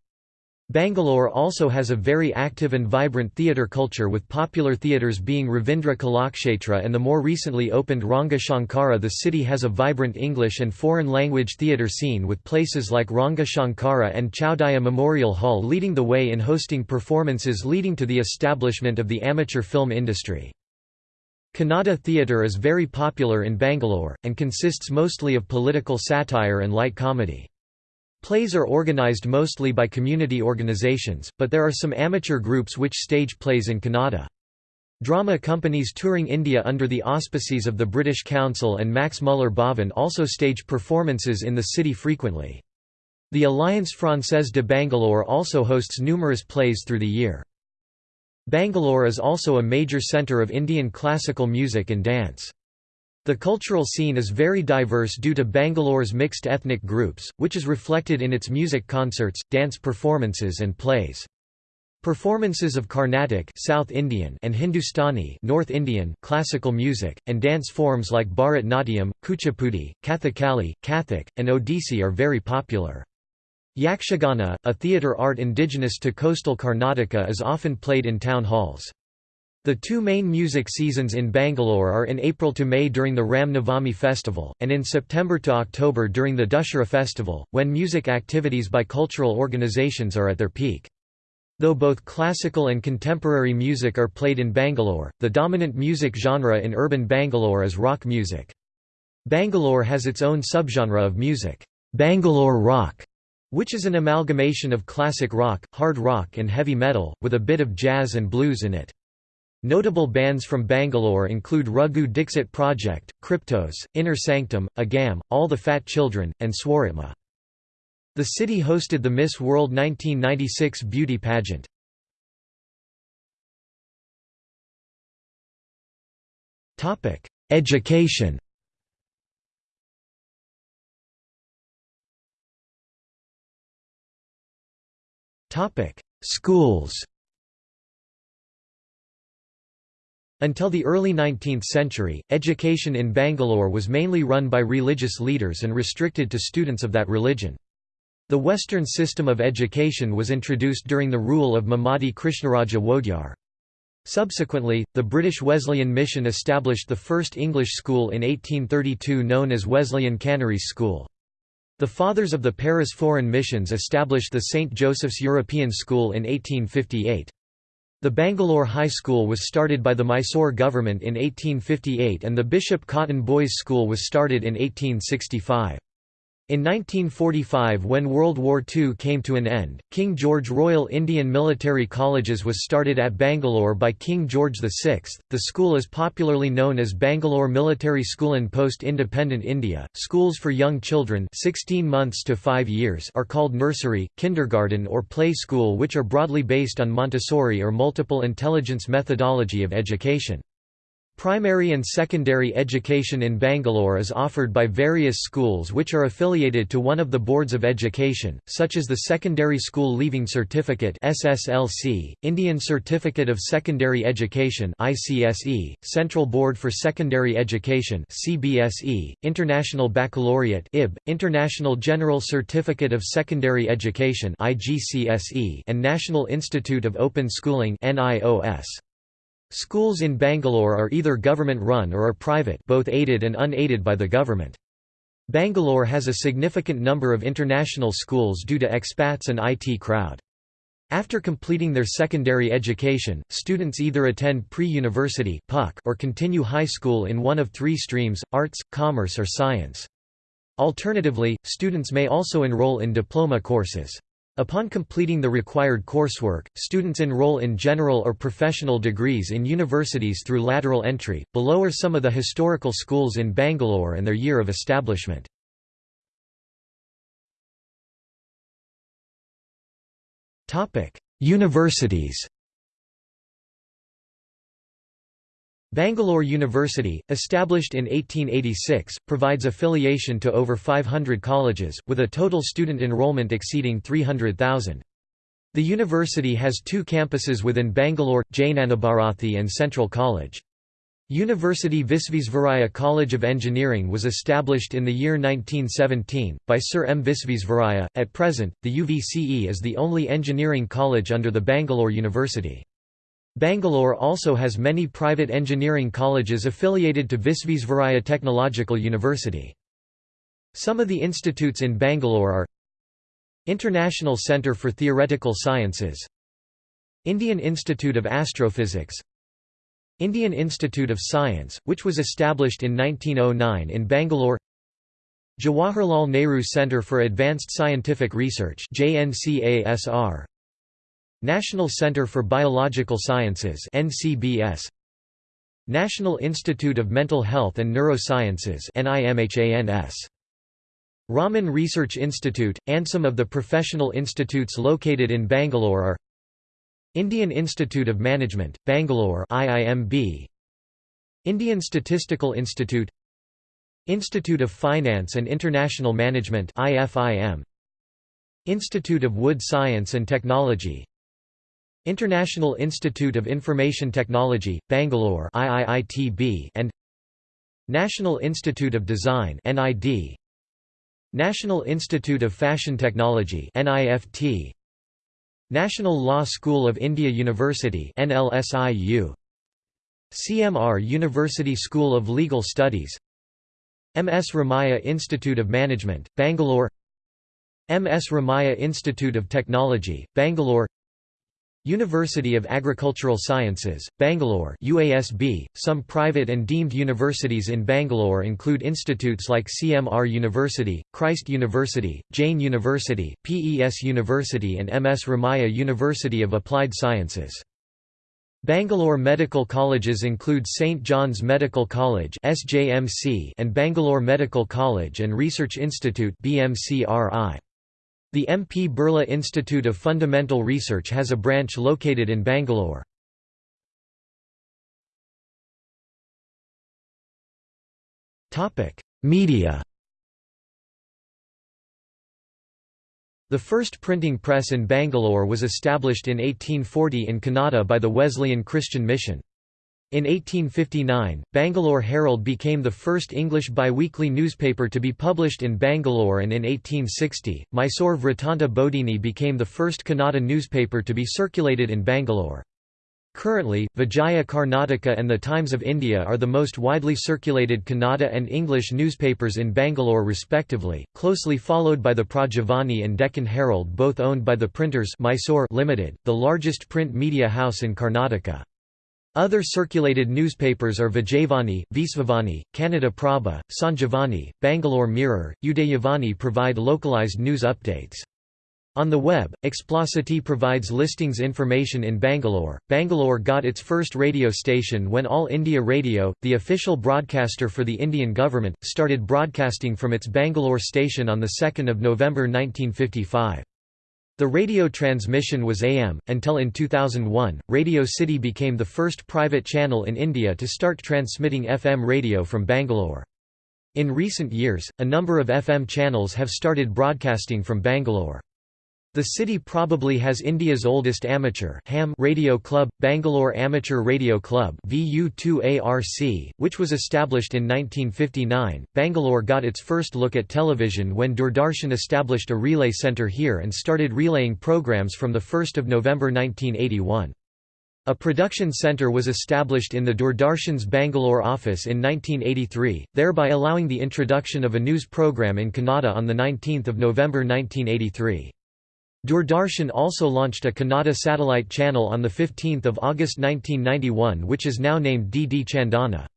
Bangalore also has a very active and vibrant theatre culture with popular theatres being Ravindra Kalakshetra and the more recently opened Ranga Shankara The city has a vibrant English and foreign language theatre scene with places like Ranga Shankara and Chowdhury Memorial Hall leading the way in hosting performances leading to the establishment of the amateur film industry. Kannada theatre is very popular in Bangalore, and consists mostly of political satire and light comedy. Plays are organized mostly by community organizations, but there are some amateur groups which stage plays in Kannada. Drama companies touring India under the auspices of the British Council and Max Muller Bhavan also stage performances in the city frequently. The Alliance Française de Bangalore also hosts numerous plays through the year. Bangalore is also a major centre of Indian classical music and dance. The cultural scene is very diverse due to Bangalore's mixed ethnic groups, which is reflected in its music concerts, dance performances and plays. Performances of Carnatic South Indian and Hindustani North Indian classical music, and dance forms like Bharat Natyam, Kuchipudi, Kathakali, Kathak, and Odissi are very popular. Yakshagana, a theatre art indigenous to coastal Karnataka is often played in town halls. The two main music seasons in Bangalore are in April to May during the Ram Navami festival, and in September to October during the Dussehra festival, when music activities by cultural organizations are at their peak. Though both classical and contemporary music are played in Bangalore, the dominant music genre in urban Bangalore is rock music. Bangalore has its own subgenre of music, Bangalore rock, which is an amalgamation of classic rock, hard rock and heavy metal, with a bit of jazz and blues in it. Notable bands from Bangalore include Raghu Dixit Project, Kryptos, Inner Sanctum, Agam, All the Fat Children, and Swaratma. The city hosted the Miss World 1996 beauty pageant. Education Schools Until the early 19th century, education in Bangalore was mainly run by religious leaders and restricted to students of that religion. The Western system of education was introduced during the rule of Mummadi Krishnaraja Wodeyar. Subsequently, the British Wesleyan Mission established the first English school in 1832 known as Wesleyan Canarese School. The Fathers of the Paris Foreign Missions established the St. Joseph's European School in 1858. The Bangalore High School was started by the Mysore government in 1858 and the Bishop Cotton Boys' School was started in 1865. In 1945 when World War II came to an end, King George Royal Indian Military Colleges was started at Bangalore by King George VI. The school is popularly known as Bangalore Military School in post-independent India. Schools for young children 16 months to 5 years are called nursery, kindergarten or play school which are broadly based on Montessori or multiple intelligence methodology of education. Primary and secondary education in Bangalore is offered by various schools which are affiliated to one of the boards of education, such as the Secondary School Leaving Certificate (SSLC), Indian Certificate of Secondary Education (ICSE), Central Board for Secondary Education (CBSE), International Baccalaureate (IB), International General Certificate of Secondary Education (IGCSE), and National Institute of Open Schooling (NIOS). Schools in Bangalore are either government-run or are private both aided and unaided by the government. Bangalore has a significant number of international schools due to expats and IT crowd. After completing their secondary education, students either attend pre-university or continue high school in one of three streams, arts, commerce or science. Alternatively, students may also enroll in diploma courses. Upon completing the required coursework, students enroll in general or professional degrees in universities through lateral entry. Below are some of the historical schools in Bangalore and their year of establishment. Topic: Universities. Bangalore University, established in 1886, provides affiliation to over 500 colleges, with a total student enrollment exceeding 300,000. The university has two campuses within Bangalore, Jnanabharathi and Central College. University Visvesvaraya College of Engineering was established in the year 1917, by Sir M. Visvesvaraya. At present, the UVCE is the only engineering college under the Bangalore University. Bangalore also has many private engineering colleges affiliated to Visvesvaraya Technological University. Some of the institutes in Bangalore are International Centre for Theoretical Sciences Indian Institute of Astrophysics Indian Institute of Science, which was established in 1909 in Bangalore Jawaharlal Nehru Centre for Advanced Scientific Research JNCASR National Center for Biological Sciences NCBS National Institute of Mental Health and Neurosciences NIMHANS Raman Research Institute, and some of the professional institutes located in Bangalore are Indian Institute of Management, Bangalore IIMB Indian Statistical Institute Institute of Finance and International Management IFIM Institute of Wood Science and Technology International Institute of Information Technology, Bangalore IIITB and National Institute of Design NID National Institute of Fashion Technology NIFT National Law School of India University NLSIU CMR University School of Legal Studies. MS Ramaiah Institute of Management Bangalore MS Ramaiah Institute of Technology Bangalore University of Agricultural Sciences, Bangalore UASB. .Some private and deemed universities in Bangalore include institutes like CMR University, Christ University, Jain University, PES University and MS Ramaiah University of Applied Sciences. Bangalore medical colleges include St. John's Medical College and Bangalore Medical College and Research Institute BMCRI. The MP Birla Institute of Fundamental Research has a branch located in Bangalore. Media The first printing press in Bangalore was established in 1840 in Kannada by the Wesleyan Christian Mission. In 1859, Bangalore Herald became the first English biweekly newspaper to be published in Bangalore and in 1860, Mysore Vrittanta Bodhini became the first Kannada newspaper to be circulated in Bangalore. Currently, Vijaya Karnataka and the Times of India are the most widely circulated Kannada and English newspapers in Bangalore respectively, closely followed by the Prajavani and Deccan Herald both owned by the Printers Mysore Limited, the largest print media house in Karnataka. Other circulated newspapers are Vijayavani, Visvavani, Kannada Prabha, Sanjivani, Bangalore Mirror, Udayavani provide localized news updates. On the web, Explocity provides listings information in Bangalore. Bangalore got its first radio station when All India Radio, the official broadcaster for the Indian government, started broadcasting from its Bangalore station on 2 November 1955. The radio transmission was AM, until in 2001, Radio City became the first private channel in India to start transmitting FM radio from Bangalore. In recent years, a number of FM channels have started broadcasting from Bangalore. The city probably has India's oldest amateur ham radio club, Bangalore Amateur Radio Club VU2ARC, which was established in 1959. Bangalore got its first look at television when Doordarshan established a relay centre here and started relaying programs from 1 November 1981. A production centre was established in the Doordarshan's Bangalore office in 1983, thereby allowing the introduction of a news program in Kannada on 19 November 1983. Doordarshan also launched a Kannada satellite channel on 15 August 1991 which is now named DD Chandana.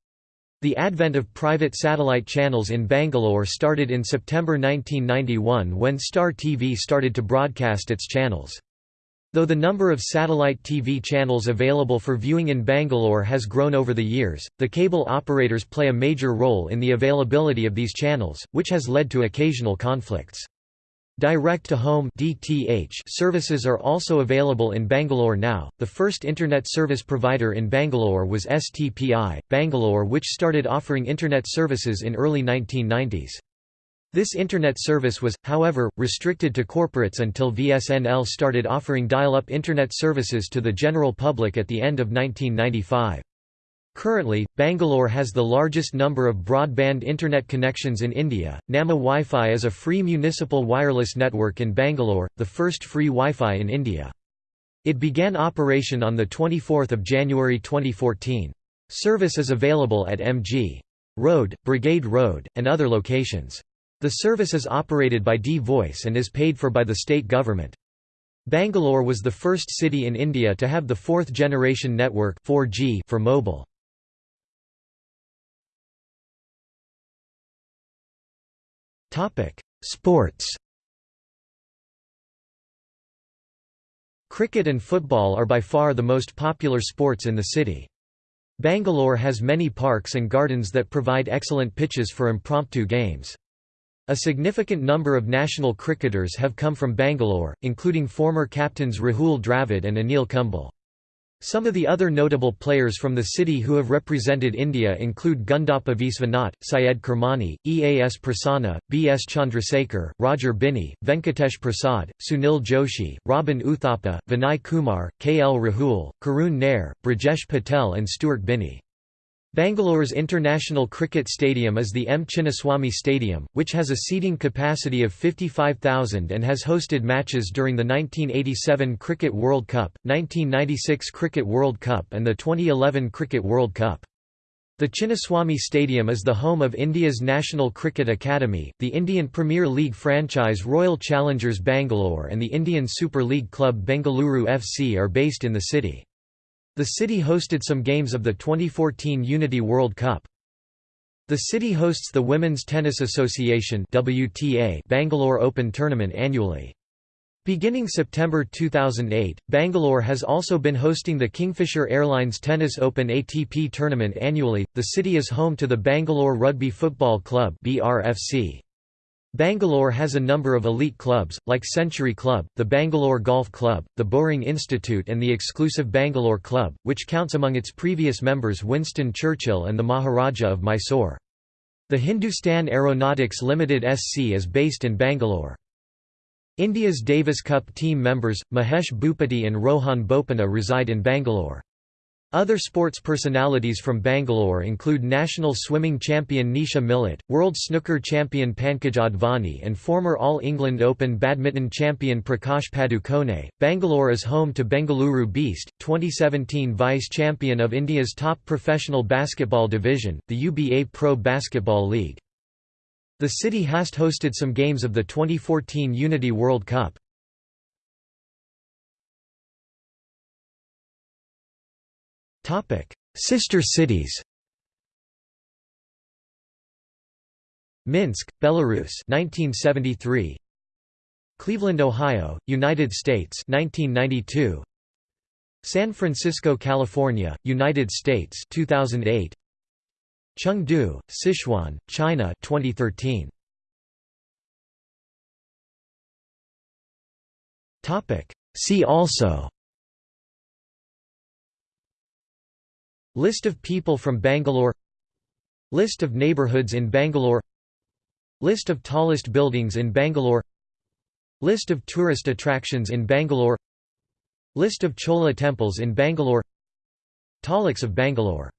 The advent of private satellite channels in Bangalore started in September 1991 when Star TV started to broadcast its channels. Though the number of satellite TV channels available for viewing in Bangalore has grown over the years, the cable operators play a major role in the availability of these channels, which has led to occasional conflicts. Direct-to-home (DTH) services are also available in Bangalore now. The first internet service provider in Bangalore was STPI, Bangalore which started offering internet services in early 1990s. This internet service was, however, restricted to corporates until VSNL started offering dial-up internet services to the general public at the end of 1995. Currently, Bangalore has the largest number of broadband internet connections in India. Namma Wi-Fi is a free municipal wireless network in Bangalore, the first free Wi-Fi in India. It began operation on 24 January 2014. Service is available at MG. Road, Brigade Road, and other locations. The service is operated by D-Voice and is paid for by the state government. Bangalore was the first city in India to have the fourth generation network 4G for mobile. Sports Cricket and football are by far the most popular sports in the city. Bangalore has many parks and gardens that provide excellent pitches for impromptu games. A significant number of national cricketers have come from Bangalore, including former captains Rahul Dravid and Anil Kumble. Some of the other notable players from the city who have represented India include Gundappa Viswanath, Syed Kirmani, Eas Prasanna, B. S. Chandrasekhar, Roger Binny, Venkatesh Prasad, Sunil Joshi, Robin Uthappa, Vinay Kumar, K. L. Rahul, Karun Nair, Brijesh Patel and Stuart Binny. Bangalore's International Cricket Stadium is the M. Chinnaswamy Stadium, which has a seating capacity of 55,000 and has hosted matches during the 1987 Cricket World Cup, 1996 Cricket World Cup and the 2011 Cricket World Cup. The Chinnaswamy Stadium is the home of India's National Cricket Academy, the Indian Premier League franchise Royal Challengers Bangalore and the Indian Super League club Bengaluru FC are based in the city. The city hosted some games of the 2014 Unity World Cup. The city hosts the Women's Tennis Association WTA Bangalore Open Tournament annually. Beginning September 2008, Bangalore has also been hosting the Kingfisher Airlines Tennis Open ATP tournament annually. The city is home to the Bangalore Rugby Football Club (BRFC). Bangalore has a number of elite clubs, like Century Club, the Bangalore Golf Club, the Bowring Institute and the exclusive Bangalore Club, which counts among its previous members Winston Churchill and the Maharaja of Mysore. The Hindustan Aeronautics Limited SC is based in Bangalore. India's Davis Cup team members, Mahesh Bhupathi and Rohan Bopanna reside in Bangalore. Other sports personalities from Bangalore include national swimming champion Nisha Millet, world snooker champion Pankaj Advani, and former All England Open badminton champion Prakash Padukone. Bangalore is home to Bengaluru Beast, 2017 vice champion of India's top professional basketball division, the UBA Pro Basketball League. The city has hosted some games of the 2014 Unity World Cup. Topic: Sister cities. Minsk, Belarus 1973. Cleveland, Ohio, United States 1992. San Francisco, California, United States 2008. Chengdu, Sichuan, China 2013. Topic: See also List of people from Bangalore. List of neighbourhoods in Bangalore. List of tallest buildings in Bangalore. List of tourist attractions in Bangalore. List of Chola temples in Bangalore. Taluks of Bangalore